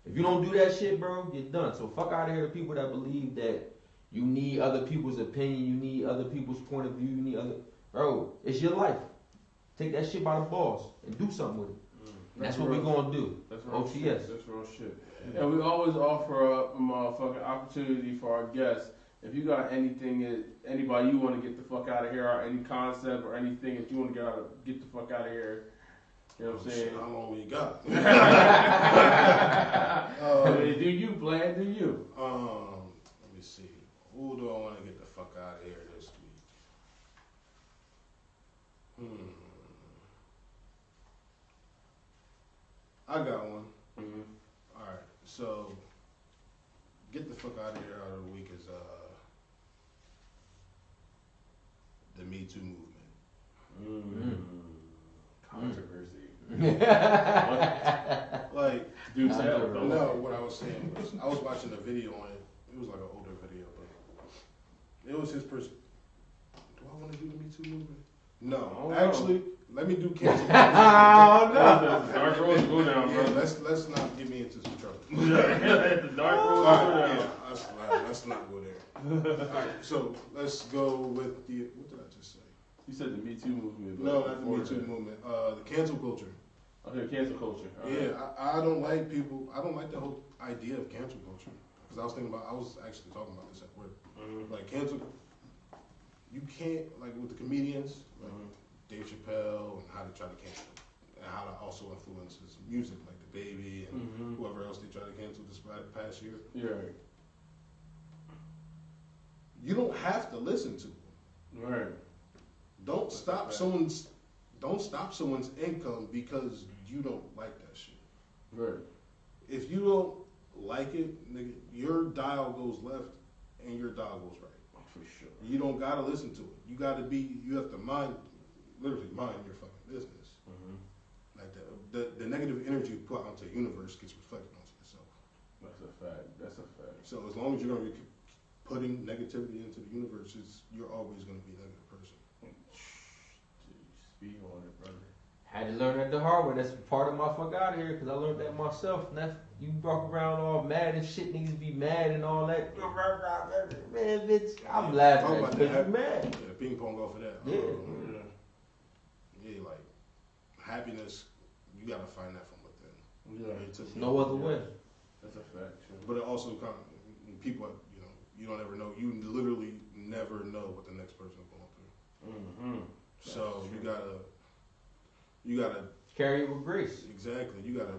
If you don't do that shit, bro, you're done. So fuck out of here, people that believe that you need other people's opinion, you need other people's point of view, you need other. Bro, it's your life. Take that shit by the balls and do something with it. And that's what we real. gonna do. That's real OTS. shit. That's real shit. And we always offer up a motherfucking opportunity for our guests. If you got anything, that anybody you want to get the fuck out of here, or any concept or anything that you want to get out of, get the fuck out of here. You know what I'm saying? How long we got? [laughs] [laughs] I mean, do you, Vlad? Do you? Um, let me see. Who do I want to get the fuck out of here this week? Hmm. I got one. Mm-hmm. All right. So, get the fuck out of here out of the week is uh the Me Too movement. Controversy. [laughs] Like, Do Nah, don't no, what I was saying was I was watching a video on it. It was like an older video, but it was his person. Do I want to do the Me Too movement? No, Oh, no. actually, let me do [laughs] cancel. Oh, The Dark road go down, Yeah, bro. let's let's not get me into some trouble. [laughs] [laughs] the dark road All go right, down. yeah, let's, let's not go there. All right, so let's go with the what did I just say? You said the Me Too movement. No, not the Me Too movement. Uh, the cancel culture. Okay, cancel culture. All Yeah, right. I, I don't like people. I don't like the whole idea of cancel culture. Because I was thinking about, I was actually talking about this at work. Mhm. Like cancel, you can't like with the comedians, like Mhm. Dave Chappelle, and how they try to cancel, and how that also influences music, like the Baby and Mhm. whoever else they try to cancel this past year. You're right. You don't have to listen to them. Right. Don't stop Right. someone's, don't stop someone's income because you don't like that shit. Right. If you don't like it, nigga, your dial goes left and your dial goes right. For sure. You don't gotta listen to it. You gotta be. You have to mind, literally mind your fucking business. Mhm. Like the the, the negative energy you put onto the universe gets reflected onto yourself. That's a fact. That's a fact. So as long as you're gonna be putting negativity into the universe, you're always gonna be a negative person. Speak on it, brother. Had to learn that the hard way. That's part of my fuck out of here because I learned that myself. And that's, you walk around all mad and shit, niggas be mad and all that. Man, bitch, I'm Talk laughing about at because that. you mad. Yeah, ping pong off of that. Yeah. Um, Yeah. yeah, like happiness, you gotta find that from within. Yeah. It's a- There's no other way. That's a fact. Too. But it also kind of people, you know, you don't ever know. You literally never know what the next person's going through. Mm-hmm. So That's you true. gotta, you gotta Carry it with grace. exactly. You gotta.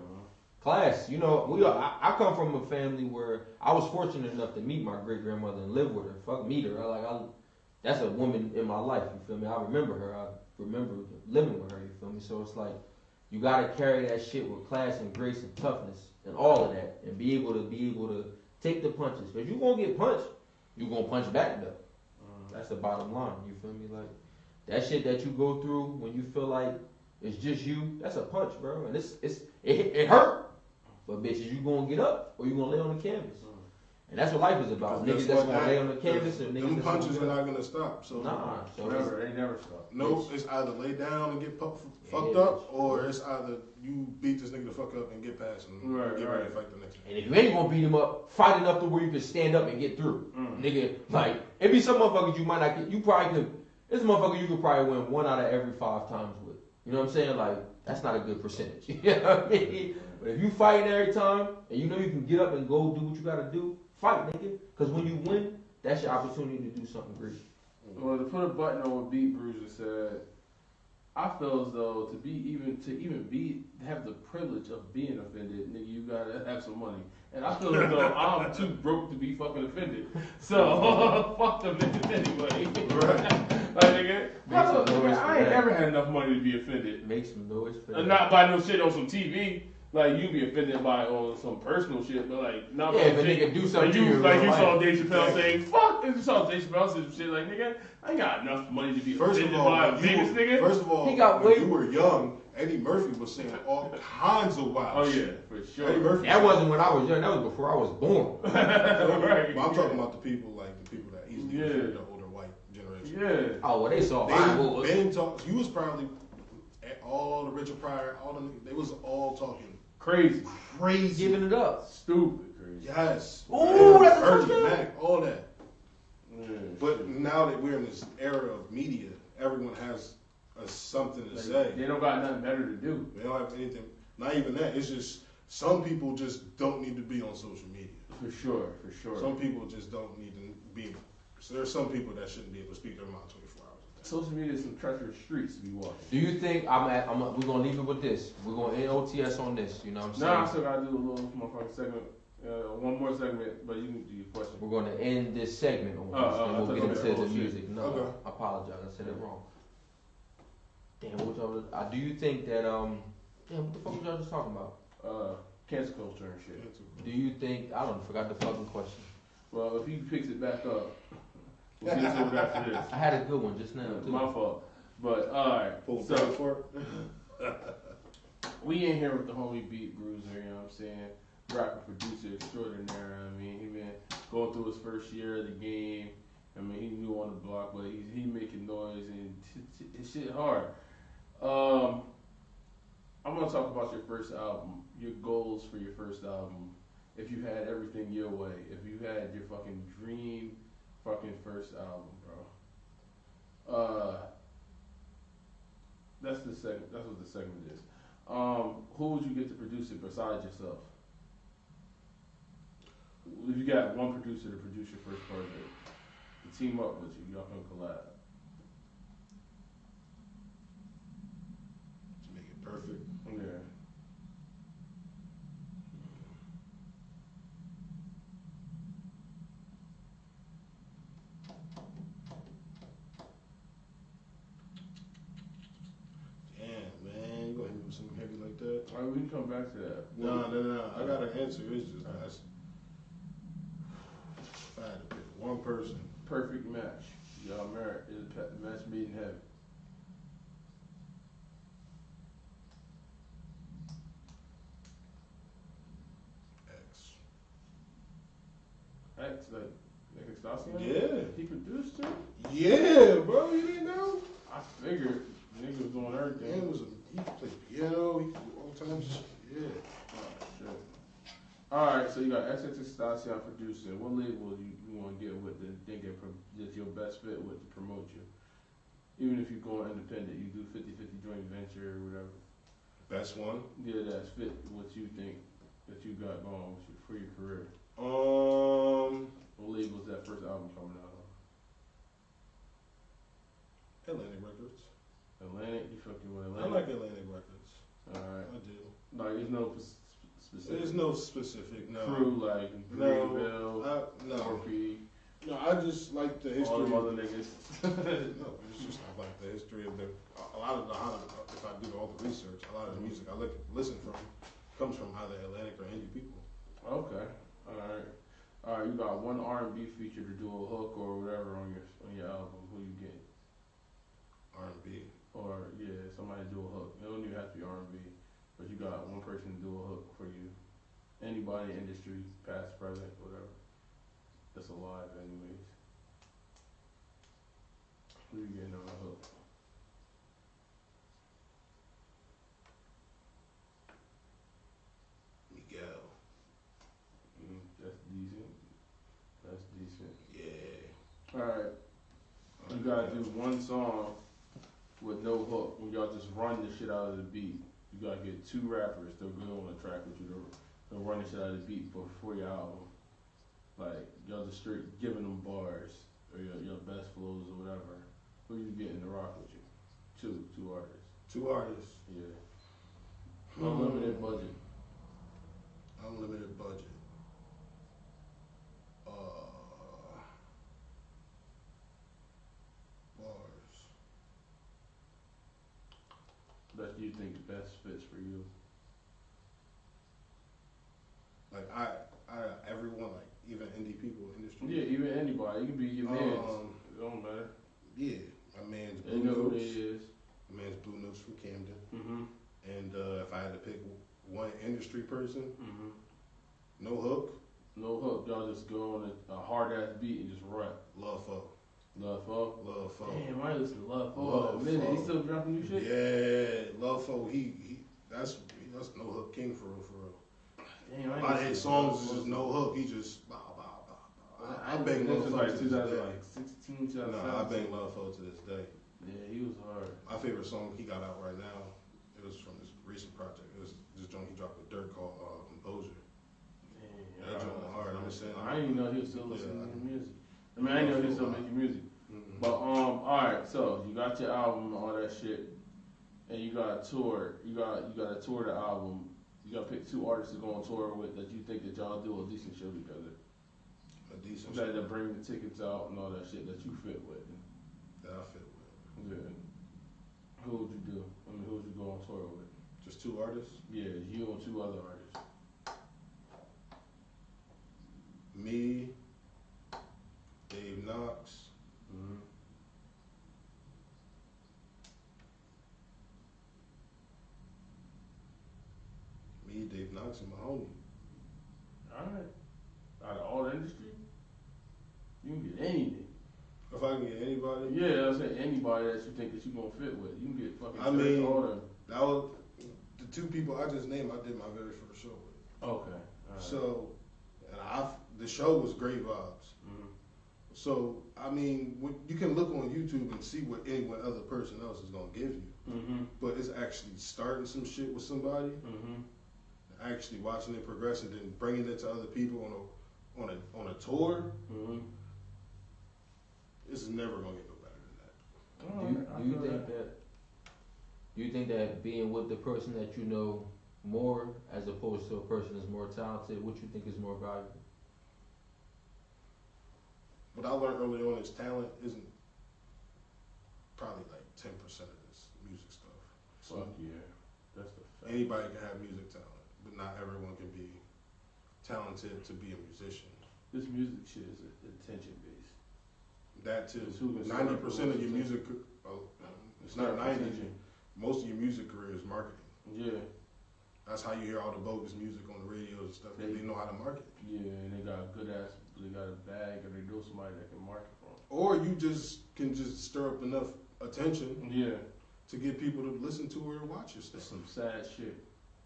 Class, you know, we are, I, I come from a family where I was fortunate enough to meet my great grandmother and live with her. Fuck meet her. I, like I, that's a woman in my life. You feel me? I remember her. I remember living with her. You feel me? So it's like you gotta carry that shit with class and grace and toughness and all of that, and be able to be able to take the punches. Cause you gonna get punched, you gonna punch back though. Mm-hmm. That's the bottom line. You feel me? Like that shit that you go through when you feel like it's just you. That's a punch, bro. And it's it's it, it hurt. But bitches, you gonna get up or you gonna lay on the canvas. And that's what life is about. Because Niggas guess that's what? gonna lay on the canvas and niggas Them punches are not gonna stop. So Nah. So it's- Never. They never stop. no, it's either lay down and get pu- fucked yeah. up, or it's either you beat this nigga the fuck up and get past him, Right, get ready right. to fight the next one. And if you ain't gonna beat him up, fight enough to where you can stand up and get through. Mm. Nigga, like, it be some motherfuckers you might not get, you probably could, this motherfucker you could probably win one out of every five times with. You know what I'm saying? Like, that's not a good percentage. [laughs] you know what I mean? But if you fighting every time, and you know you can get up and go do what you gotta do, fight, nigga. Cause when you win, that's your opportunity to do something great. Well, to put a button on what Beat Bruiser said, I feel as though to be even to even be have the privilege of being offended, nigga, you gotta have some money. And I feel as though [laughs] I'm too broke to be fucking offended. So [laughs] fuck them niggas anyway. Right. [laughs] like nigga, I, some don't- for I ain't that. never had enough money to be offended. Make some noise for And that. not by no shit on some TV. Like you be offended by on some personal shit, but like not Yeah, by if a shit- nigga do something like to you, you like real you saw life. Dave Chappelle Yeah. saying, "Fuck," and you saw Dave Chappelle say some shit like, "Nigga, I ain't got enough money to be First of all, by a when famous were- nigga." first of all, He got when way- you were young, Eddie Murphy was saying all kinds of wild oh yeah, shit. for Eddie sure. Murphy. That wasn't when I was young, that was before I was born. [laughs] right. But I'm talking about the people like the people that easily Yeah. offend the older white generation. Yeah. Oh, well, they saw fireballs. They been talk. You was probably all the Richard Pryor, all the they was all talking Crazy, crazy. Giving it up. stupid, crazy. Yes. Ooh, that's a touchdown. Mac, all that. Yeah. But now that we're in this era of media, everyone has a, something to Like, say. they don't got nothing better to do. They don't have anything. Not even that. It's just some people just don't need to be on social media. For sure, for sure. Some people just don't need to be. So there's some people that shouldn't be able to speak their mind 24 hours a day. Social media is some treacherous streets to be walking. Do you think I'm at? I'm. We're gonna leave it with this. We're gonna end OTS on this. You know what I'm saying? Nah, I still gotta do a little motherfucking segment. Uh, one more segment, but you can do your question. We're gonna end this segment on this, oh, I and we'll get into the oh, music. No, Okay. I apologize. I said it wrong. Damn, what y'all? Uh, do you think that um? Damn, what the fuck was y'all just talking about? Uh, cancel culture and shit. Do you think I don't forgot the fucking question? Well, if he picks it back up, we'll get to it after this. I had a good one just now too. My fault. But alright, Pull so so, for it. [laughs] we in here with the homie Beat Bruiser, you know what I'm saying? Rapper, producer extraordinaire. I mean, he been going through his first year of the game. I mean, he new on the block, but he's he making noise and t- t- his shit hard. Um, I'm gonna talk about your first album, your goals for your first album. If you had everything your way, if you had your fucking dream, fucking first album, bro. Uh, that's the second. That's what the segment is. Um, who would you get to produce it besides yourself? if you got one producer to produce your first project, to team up with you, y'all can collab. To make it perfect. Yeah. Damn, man, you gonna hit me with something heavy like that? All right, we come back to that. No, no, no. I got an answer. It's just that's. If I had to pick one person, Perfect match. Y'all married. Is a match made in heaven. X. X, like, like Excelsior? Yeah. He produced it? Yeah, bro. You didn't know? I figured nigga was doing everything. was a, he played piano. He could do all kinds of shit. Yeah. Oh. Alright, so you got Excelsior producing. What label you, you want to get with that think it that's your best fit with to promote you? Even if you go independent, you do 50 50 joint venture or whatever. Best one. Yeah, that's fit what you think that you got going with you for your career. Um, What label is that first album coming out on? Atlantic Records. Atlantic? You fucking with I Atlantic? like Atlantic Records. Alright. I do. Like, there's no specific There's no specific no. crew like No. Greenville, I, no. No, I just like the history. all them other niggas. [laughs] No, it's just I like the history of the. A lot of the if I do all the research, a lot of the music I look listen from comes from either Atlantic or indie people. Okay, alright. Alright, you got one R and B feature to do a hook or whatever on your on your album. Who you get? R and B. Or yeah, somebody do a hook. It don't even have to be R and B, but you got one person to do a hook for you. Anybody in the industry, past, present, whatever. That's alive, anyways. Who you getting on a hook? Miguel. Mm, that's decent. That's decent. Yeah. Alright, you gotta do one song with no hook. When y'all just run the shit out of the beat. You gotta get two rappers to go on the track with you to, to run the shit out of the beat before your album. Like y'all just straight giving them bars or your, your best flows or whatever. Who you getting to rock with you? Two, two artists. Two artists. Yeah. Unlimited budget. Unlimited budget. Uh, bars. That you think best fits for you. Like I, I, everyone like even indie people industry. Yeah, even anybody. You can be your man. Um, it don't matter. yeah. My man's They Blue know who Notes. they is. My man's Blue Notes from Camden. Mm-hmm. And uh, if I had to pick one industry person, Mm-hmm. no hook, No hook, y'all just go on a, a hard ass beat and just rap. Love Fo. Love Fo. Love Fo. Damn, I listen to Love Fo. Love in a minute. Fo. He still dropping new shit. Yeah, Love Fo. He, he that's that's no hook king for real, for real. Damn, I A ain't lot of his songs Love is just no hook. He just bah, bah, bah, bah. I, I I bang Love was Fo like to this day. like 16, 2017. Nah, I bang Love Fo to this day. Yeah, he was hard. My favorite song he got out right now, it was from his recent project. It was this joint he dropped with Dirt called uh, Composure. Damn, That joint was hard, I'm just saying. I didn't even know he was still listening I- to music. I mean, I know he was still making music. Mhm. But um, all right. So you got your album, and all that shit, and you got a tour. You got you got to tour the album. You got to pick two artists to go on tour with that you think that y'all do a decent show together. a decent that bring the tickets out and all that shit that you fit with. that I fit with. Yeah. Who would you do? I mean, who would you go on tour with? Just two artists. Yeah, you and two other artists. Me, Dave Knox, Mm-hmm. me, Dave Knox, and my homie. All right. Out of all the industry, you can get anything. If I can get anybody, Yeah, I'm saying anybody that you think that you gonna fit with. You can get fucking. I mean- Order. that was the two people I just named. I did my very first show with. Okay. Right. So, and I, the show was great vibes. So, I mean, you can look on YouTube and see what any one other person else is gonna give you. Mhm. But it's actually starting some shit with somebody, Mhm. actually watching it progress, and then bringing it to other people on a on a on a tour, Mm-hmm. it's never gonna get no better than that. Do you, do you think that? Do you think that being with the person that you know more, as opposed to a person that's more talented, what you think is more valuable? What I learned early on is talent isn't probably like ten percent of this music stuff. So Fuck yeah, that's the fact. anybody can have music talent, but not everyone can be talented to be a musician. This music shit is attention based. That too. Who Ninety percent of your music, oh, it's not ninety. attention. Most of your music career is marketing. Yeah, That's how you hear all the bogus music on the radio and stuff. They- they know how to market. yeah, and they got good ass. They got a bag, or they know somebody that can market for Or you just can just stir up enough attention. Yeah, to get people to listen to or watch your that's stuff. some sad shit.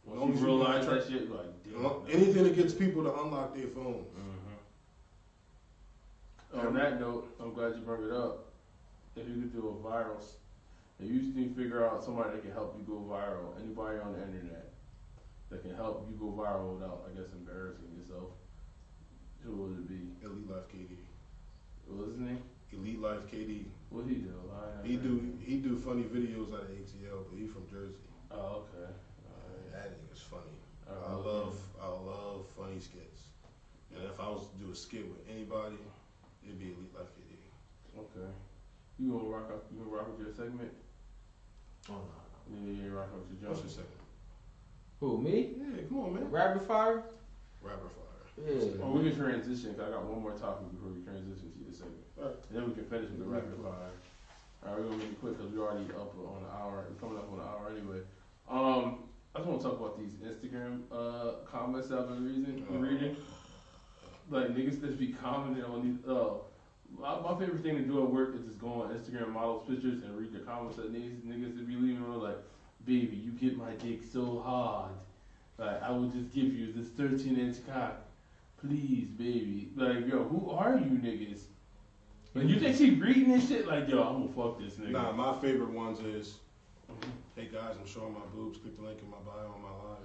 Once as you realize try- that shit, you're like, damn. Uh, Anything that gets people to unlock their phones. Mhm. On that note, I'm glad you brought it up. If you could do a viral, if you can figure out somebody that can help you go viral, anybody on the internet that can help you go viral without, I guess, embarrassing yourself, who would it be? Elite Life KD. What was his name? Elite Life KD. What he do? I He do he do funny videos out of ATL, but he from Jersey. Oh, okay. Uh, that nigga's funny. Oh, I okay. love I love funny skits. And if I was to do a skit with anybody, it'd be Elite Life KD. Okay. You gonna rock up? You gonna rock with your segment? Oh no, Yeah, you ain't rocking with your What's your second? Who me? Yeah, come on, man. Rapid fire? Rapper fire. Yeah. Oh, we can transition. Cause I got one more topic before we transition to the segment. Alright. And then we can finish with the rapid fire. Alright, we're gonna make it quick because we're already up on an hour. We're coming up on an hour anyway. Um, I just want to talk about these Instagram uh comments I've been reading. Oh. reading. Like niggas that be commenting on these. Uh, my, my favorite thing to do at work is just go on Instagram models pictures and read the comments that these niggas that be leaving on like, baby, you get my dick so hard. Like I will just give you this 13 inch cock, please, baby. Like yo, who are you niggas? Like you mm-hmm. think she reading this shit? Like yo, I'm gonna fuck this nigga. Nah, my favorite ones is, mm-hmm. hey guys, I'm showing my boobs. Click the link in my bio on my live.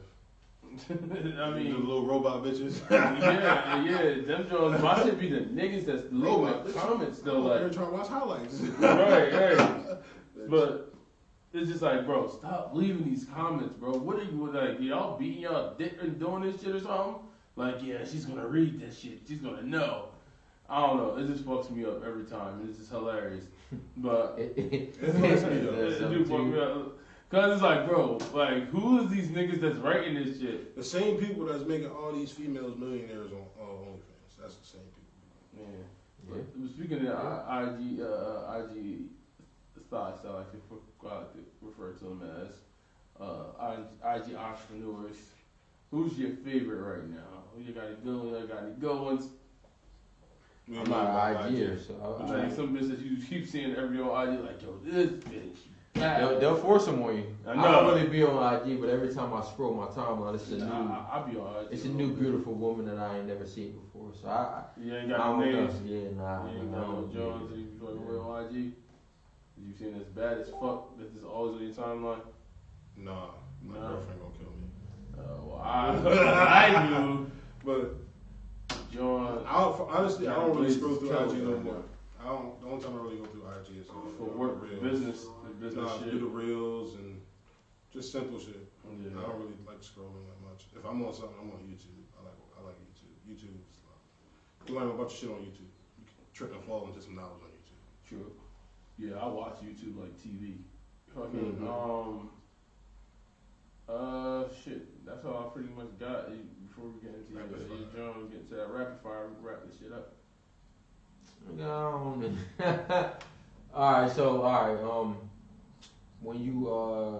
[laughs] I the mean, little robot bitches. [laughs] yeah, yeah, them Jones. My shit be the niggas that's leaving Robot the comments though. Like, here trying to watch highlights. [laughs] right, right. But it's just like, bro, stop leaving these comments, bro. What are you like? Y'all beating y'all dick and doing this shit or something? Like, yeah, she's gonna read this shit. She's gonna know. I don't know. It just fucks me up every time. It's just hilarious. But It, [laughs] it, It fucks me up. it, That's do up fuck me up. Cause it's like, bro, like, who is these niggas that's writing this shit? the same people that's making all these females millionaires on uh, OnlyFans. That's the same people. Man. Yeah. But Speaking of I- IG, uh, IG thoughts, I like to, like to refer to them as uh, IG entrepreneurs. Who's your favorite right now? Who you got any good ones? You got any good ones? We I'm ain't know not about an IG, so I, Like I, some bitch that you keep seeing every on IG, like, yo, this bitch. they'll, they'll force them on you. I I, know. don't really be on IG, but every time I scroll my timeline, it's a new, Nah, I, I be on IG. it's a new beautiful woman that I ain't never seen before. So I, You ain't I, I got no don't know. names. Yeah, nah, You ain't nah, got no don't- Jones. You fucking with on IG. You seen this bad as fuck that is always on your timeline? Nah, my No. girlfriend gonna kill me. Uh, I, [laughs] I knew But John I don't, honestly, I don't really scroll through IG no more. I don't. The only time I really go through IG is uh, for work, reels. business, business Nah, shit. do the reels and just simple shit. Yeah. I don't really like scrolling that much. If I'm on something, I'm on YouTube. I like I like YouTube. YouTube is like, you learn a bunch of shit on YouTube. You can trip and fall into some knowledge on YouTube. True. Yeah, I watch YouTube like TV. Fucking Mhm. um. Uh, shit. That's all I pretty much got before we get into your, Rapid your. John. Get to that rapid fire. Wrap this shit up. Um, all right, so all right, um, when you uh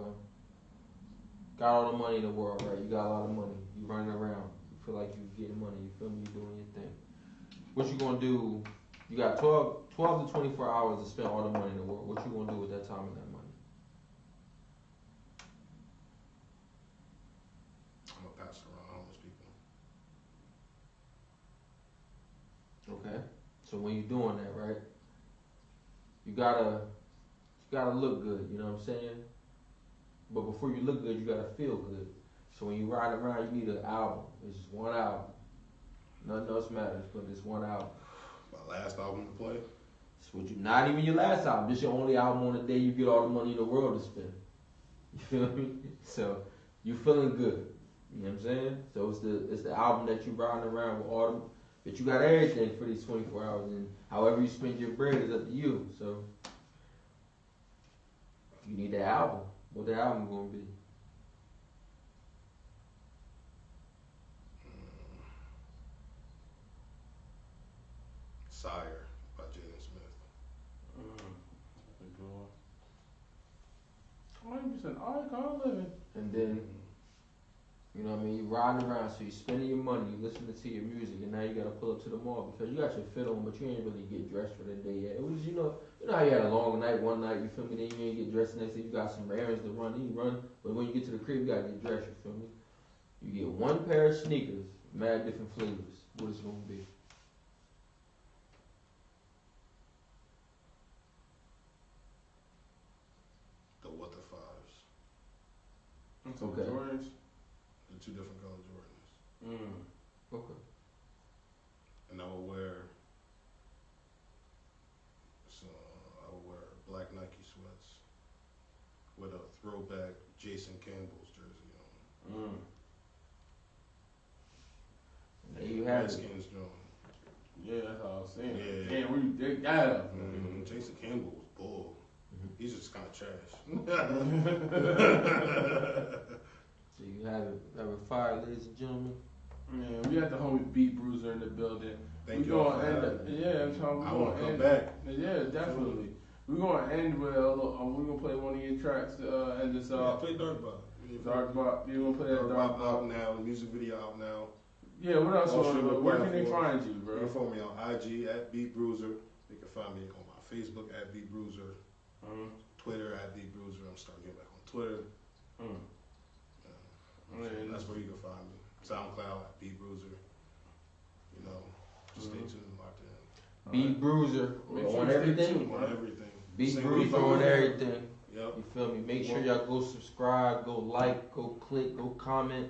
got all the money in the world, right? You got a lot of money. You running around. You feel like you getting money. You feel me? You doing your thing. What you gonna do? You got 12, 12 to twenty four hours to spend all the money in the world. What you gonna do with that time and that money? I'm gonna pass it around homeless people. Okay. So when you're doing that, right? You gotta you gotta look good, you know what I'm saying? But before you look good, you gotta feel good. So when you ride around, you need an album. It's just one album. Nothing else matters but this one album. My last album to play. It's what you not even your last album. This your only album on the day you get all the money in the world to spend. [laughs] You feel me? So you feeling good. You know what I'm saying? So it's the it's the album that you riding around with all but you got everything for these 24 hours and however you spend your bread is up to you. So you need that album. What the album gonna be? Sire by Jaden Smith. Mm. That's a good one. I'm just an icon living. And then you know what I mean, You're riding around, so you're spending your money, you listening to your music, and now you gotta pull up to the mall because you got your fit on, but you ain't really get dressed for the day yet. It was, you know, you know how you had a long night one night, you feel me? Then you ain't get dressed next day, you got some errands to run, then you run, but when you get to the crib, you gotta get dressed. You feel me? You get one pair of sneakers, mad different flavors. What it's gonna be? The What the Fives. Okay. Jordans. The two different color Jordans. Mm. Okay. And I will wear so I will wear black Nike sweats with a throwback Jason Campbell's jersey on. Mm. There you have it. Redskins joint. Yeah, that's all I was saying. Yeah. Damn, where you dig that up? Mhm. Jason Campbell was bull. Mhm. He's just kind of trash. [laughs] [laughs] [laughs] So you have it. Have it fire, ladies and gentlemen. Man, we got the homie Beat Bruiser in the building. Thank we you. gonna for end having up, yeah, I'm. We I gonna want to come end, back. Yeah, definitely. We're gonna end with a little, um, we're gonna play one of your tracks to uh, end this Yeah, play Dark Bop. Dark Bop. You gonna play that Dark Dark Bop out now. The music video out now. Yeah. What else? All on- streaming where can they platforms. find you, bro? You can follow me on IG at Beat Bruiser. You can find me on my Facebook at Beat Bruiser. Mm. Twitter at Beat Bruiser. I'm starting to get back on Twitter. Mm. So that's where you can find me. SoundCloud at Beat Bruiser. You know, just stay Mhm. tuned, locked in. Beat Bruiser Make sure on you stay everything. tuned. On everything. Beat Single Bruiser on everything. Yep. You feel me? Make sure y'all go subscribe, go like, go click, go comment,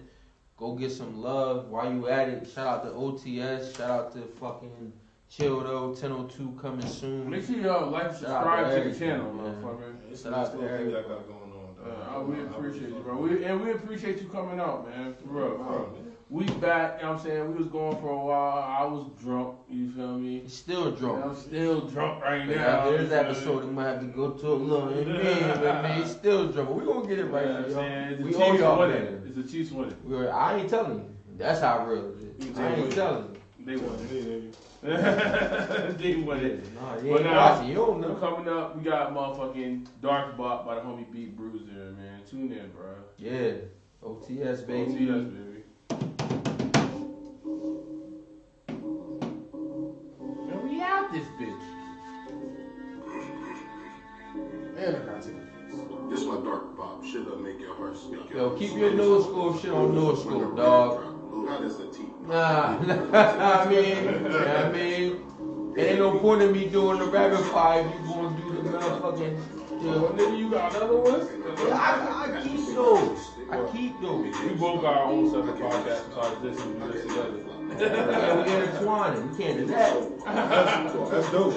go get some love while you at it. Shout out to OTS, shout out to fucking Childo 1002 coming soon. Make sure y'all like, Shout subscribe to to the channel, motherfucker. It's Shout out to little thing everybody. I got going on, dog. Uh, I, we appreciate you, bro. We, and we appreciate you coming out, man. For real, it. for real. We back, you know what I'm saying? We was going for a while. I was drunk, you feel me? He's still And drunk. I'm still drunk right But now. after this you feel me? episode, we might have to go to a little in [laughs] but man, he's still drunk. But we gonna get it right You know what I'm now, saying? y'all. We the owe Chiefs y'all winning. better. It's the Chiefs winning. We're, I ain't telling you. That's how real it You is. tell I ain't me. telling you. They won. Yeah, [laughs] they won it. Nah, you But ain't now- watching. You don't Now, know. coming up, we got motherfucking Dark Bop by the homie Beat Bruiser, man. Tune in, bro. Yeah. OTS, baby. OTS, baby. Man, we out this bitch. Man, I gotta take a piss. This my Dark Bop. Shit that make your heart skip. Yo, keep your nose scope shit on nose scope, dog. How does the teeth? Nah, [laughs] I mean, yeah, I mean, it ain't no point in me doing the rapid fire if you gonna do the motherfucking. Yo, Yeah, nigga, you got another one? I, I keep those. I keep those. We both got our own separate podcasts besides this and we do this together. Yeah, we intertwining. We can't do that. [laughs] That's dope.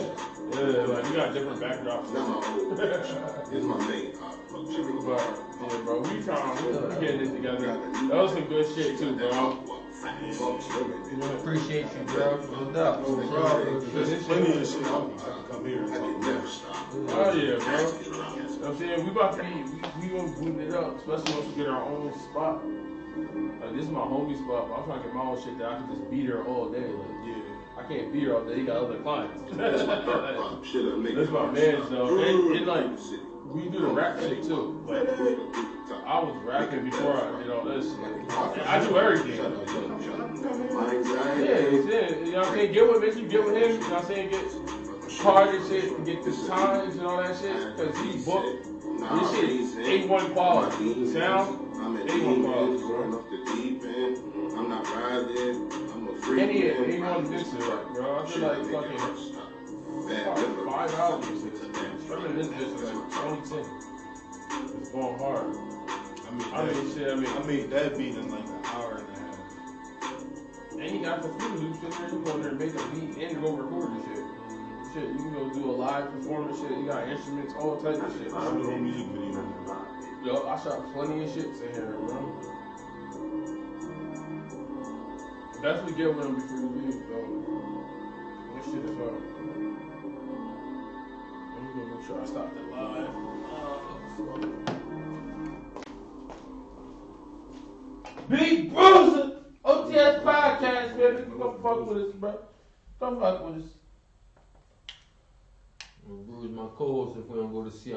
Yeah, like we got different backdrops. Not my old. My main pop. Fuck shit with But, yeah, bro, we trying, we we getting it together. That was some good shit too, bro. Appreciate you, bro. No doubt. No problem. There's plenty of shit I can come here and I talk can about. Oh yeah, bro. You know what I'm saying? We about to be, we, we gonna boot it up, especially once we get our own spot. Like, this is my homie spot, but I'm trying to get my own shit that I can just beat her all day. Like, Yeah. I can't beat her all day, you got other clients. [laughs] That's my Dark Bop. Shit that make That's your my man's stop. though. And, and like, City. We do the rap shit too. Like, I was rapping before I did all this. I do everything. Yeah, it. You know what I'm saying? Get with make you get with him, you know what I'm saying? Get hard and shit, get the times and all that shit. Cause he booked this shit is A1 quality. The sound, I'm at A1 quality, bro. end, off the deep end. I'm not riding. I'm a freak. and he man. he won this shit, like, bro. I feel like fucking Bad fuck, hours. Strumming this bitch is like 2010. It's going hard. I mean, I mean, that, shit, I mean, I made that beat in like an hour and a half. And you got the studio shit there. You go in there and make a beat and go record the shit. Shit, you can go do a live performance shit. You got instruments, all types of shit. I do home music video. Yo, I shot plenty of shits in here, bro. Definitely get with them before you leave, though. This shit is up. Let me go make sure I stop the live. Beat Bruiser! OTS Podcast, baby. Come fuck with us, bro. Come fuck with us. I'm gonna bruise my co-host if we don't go to see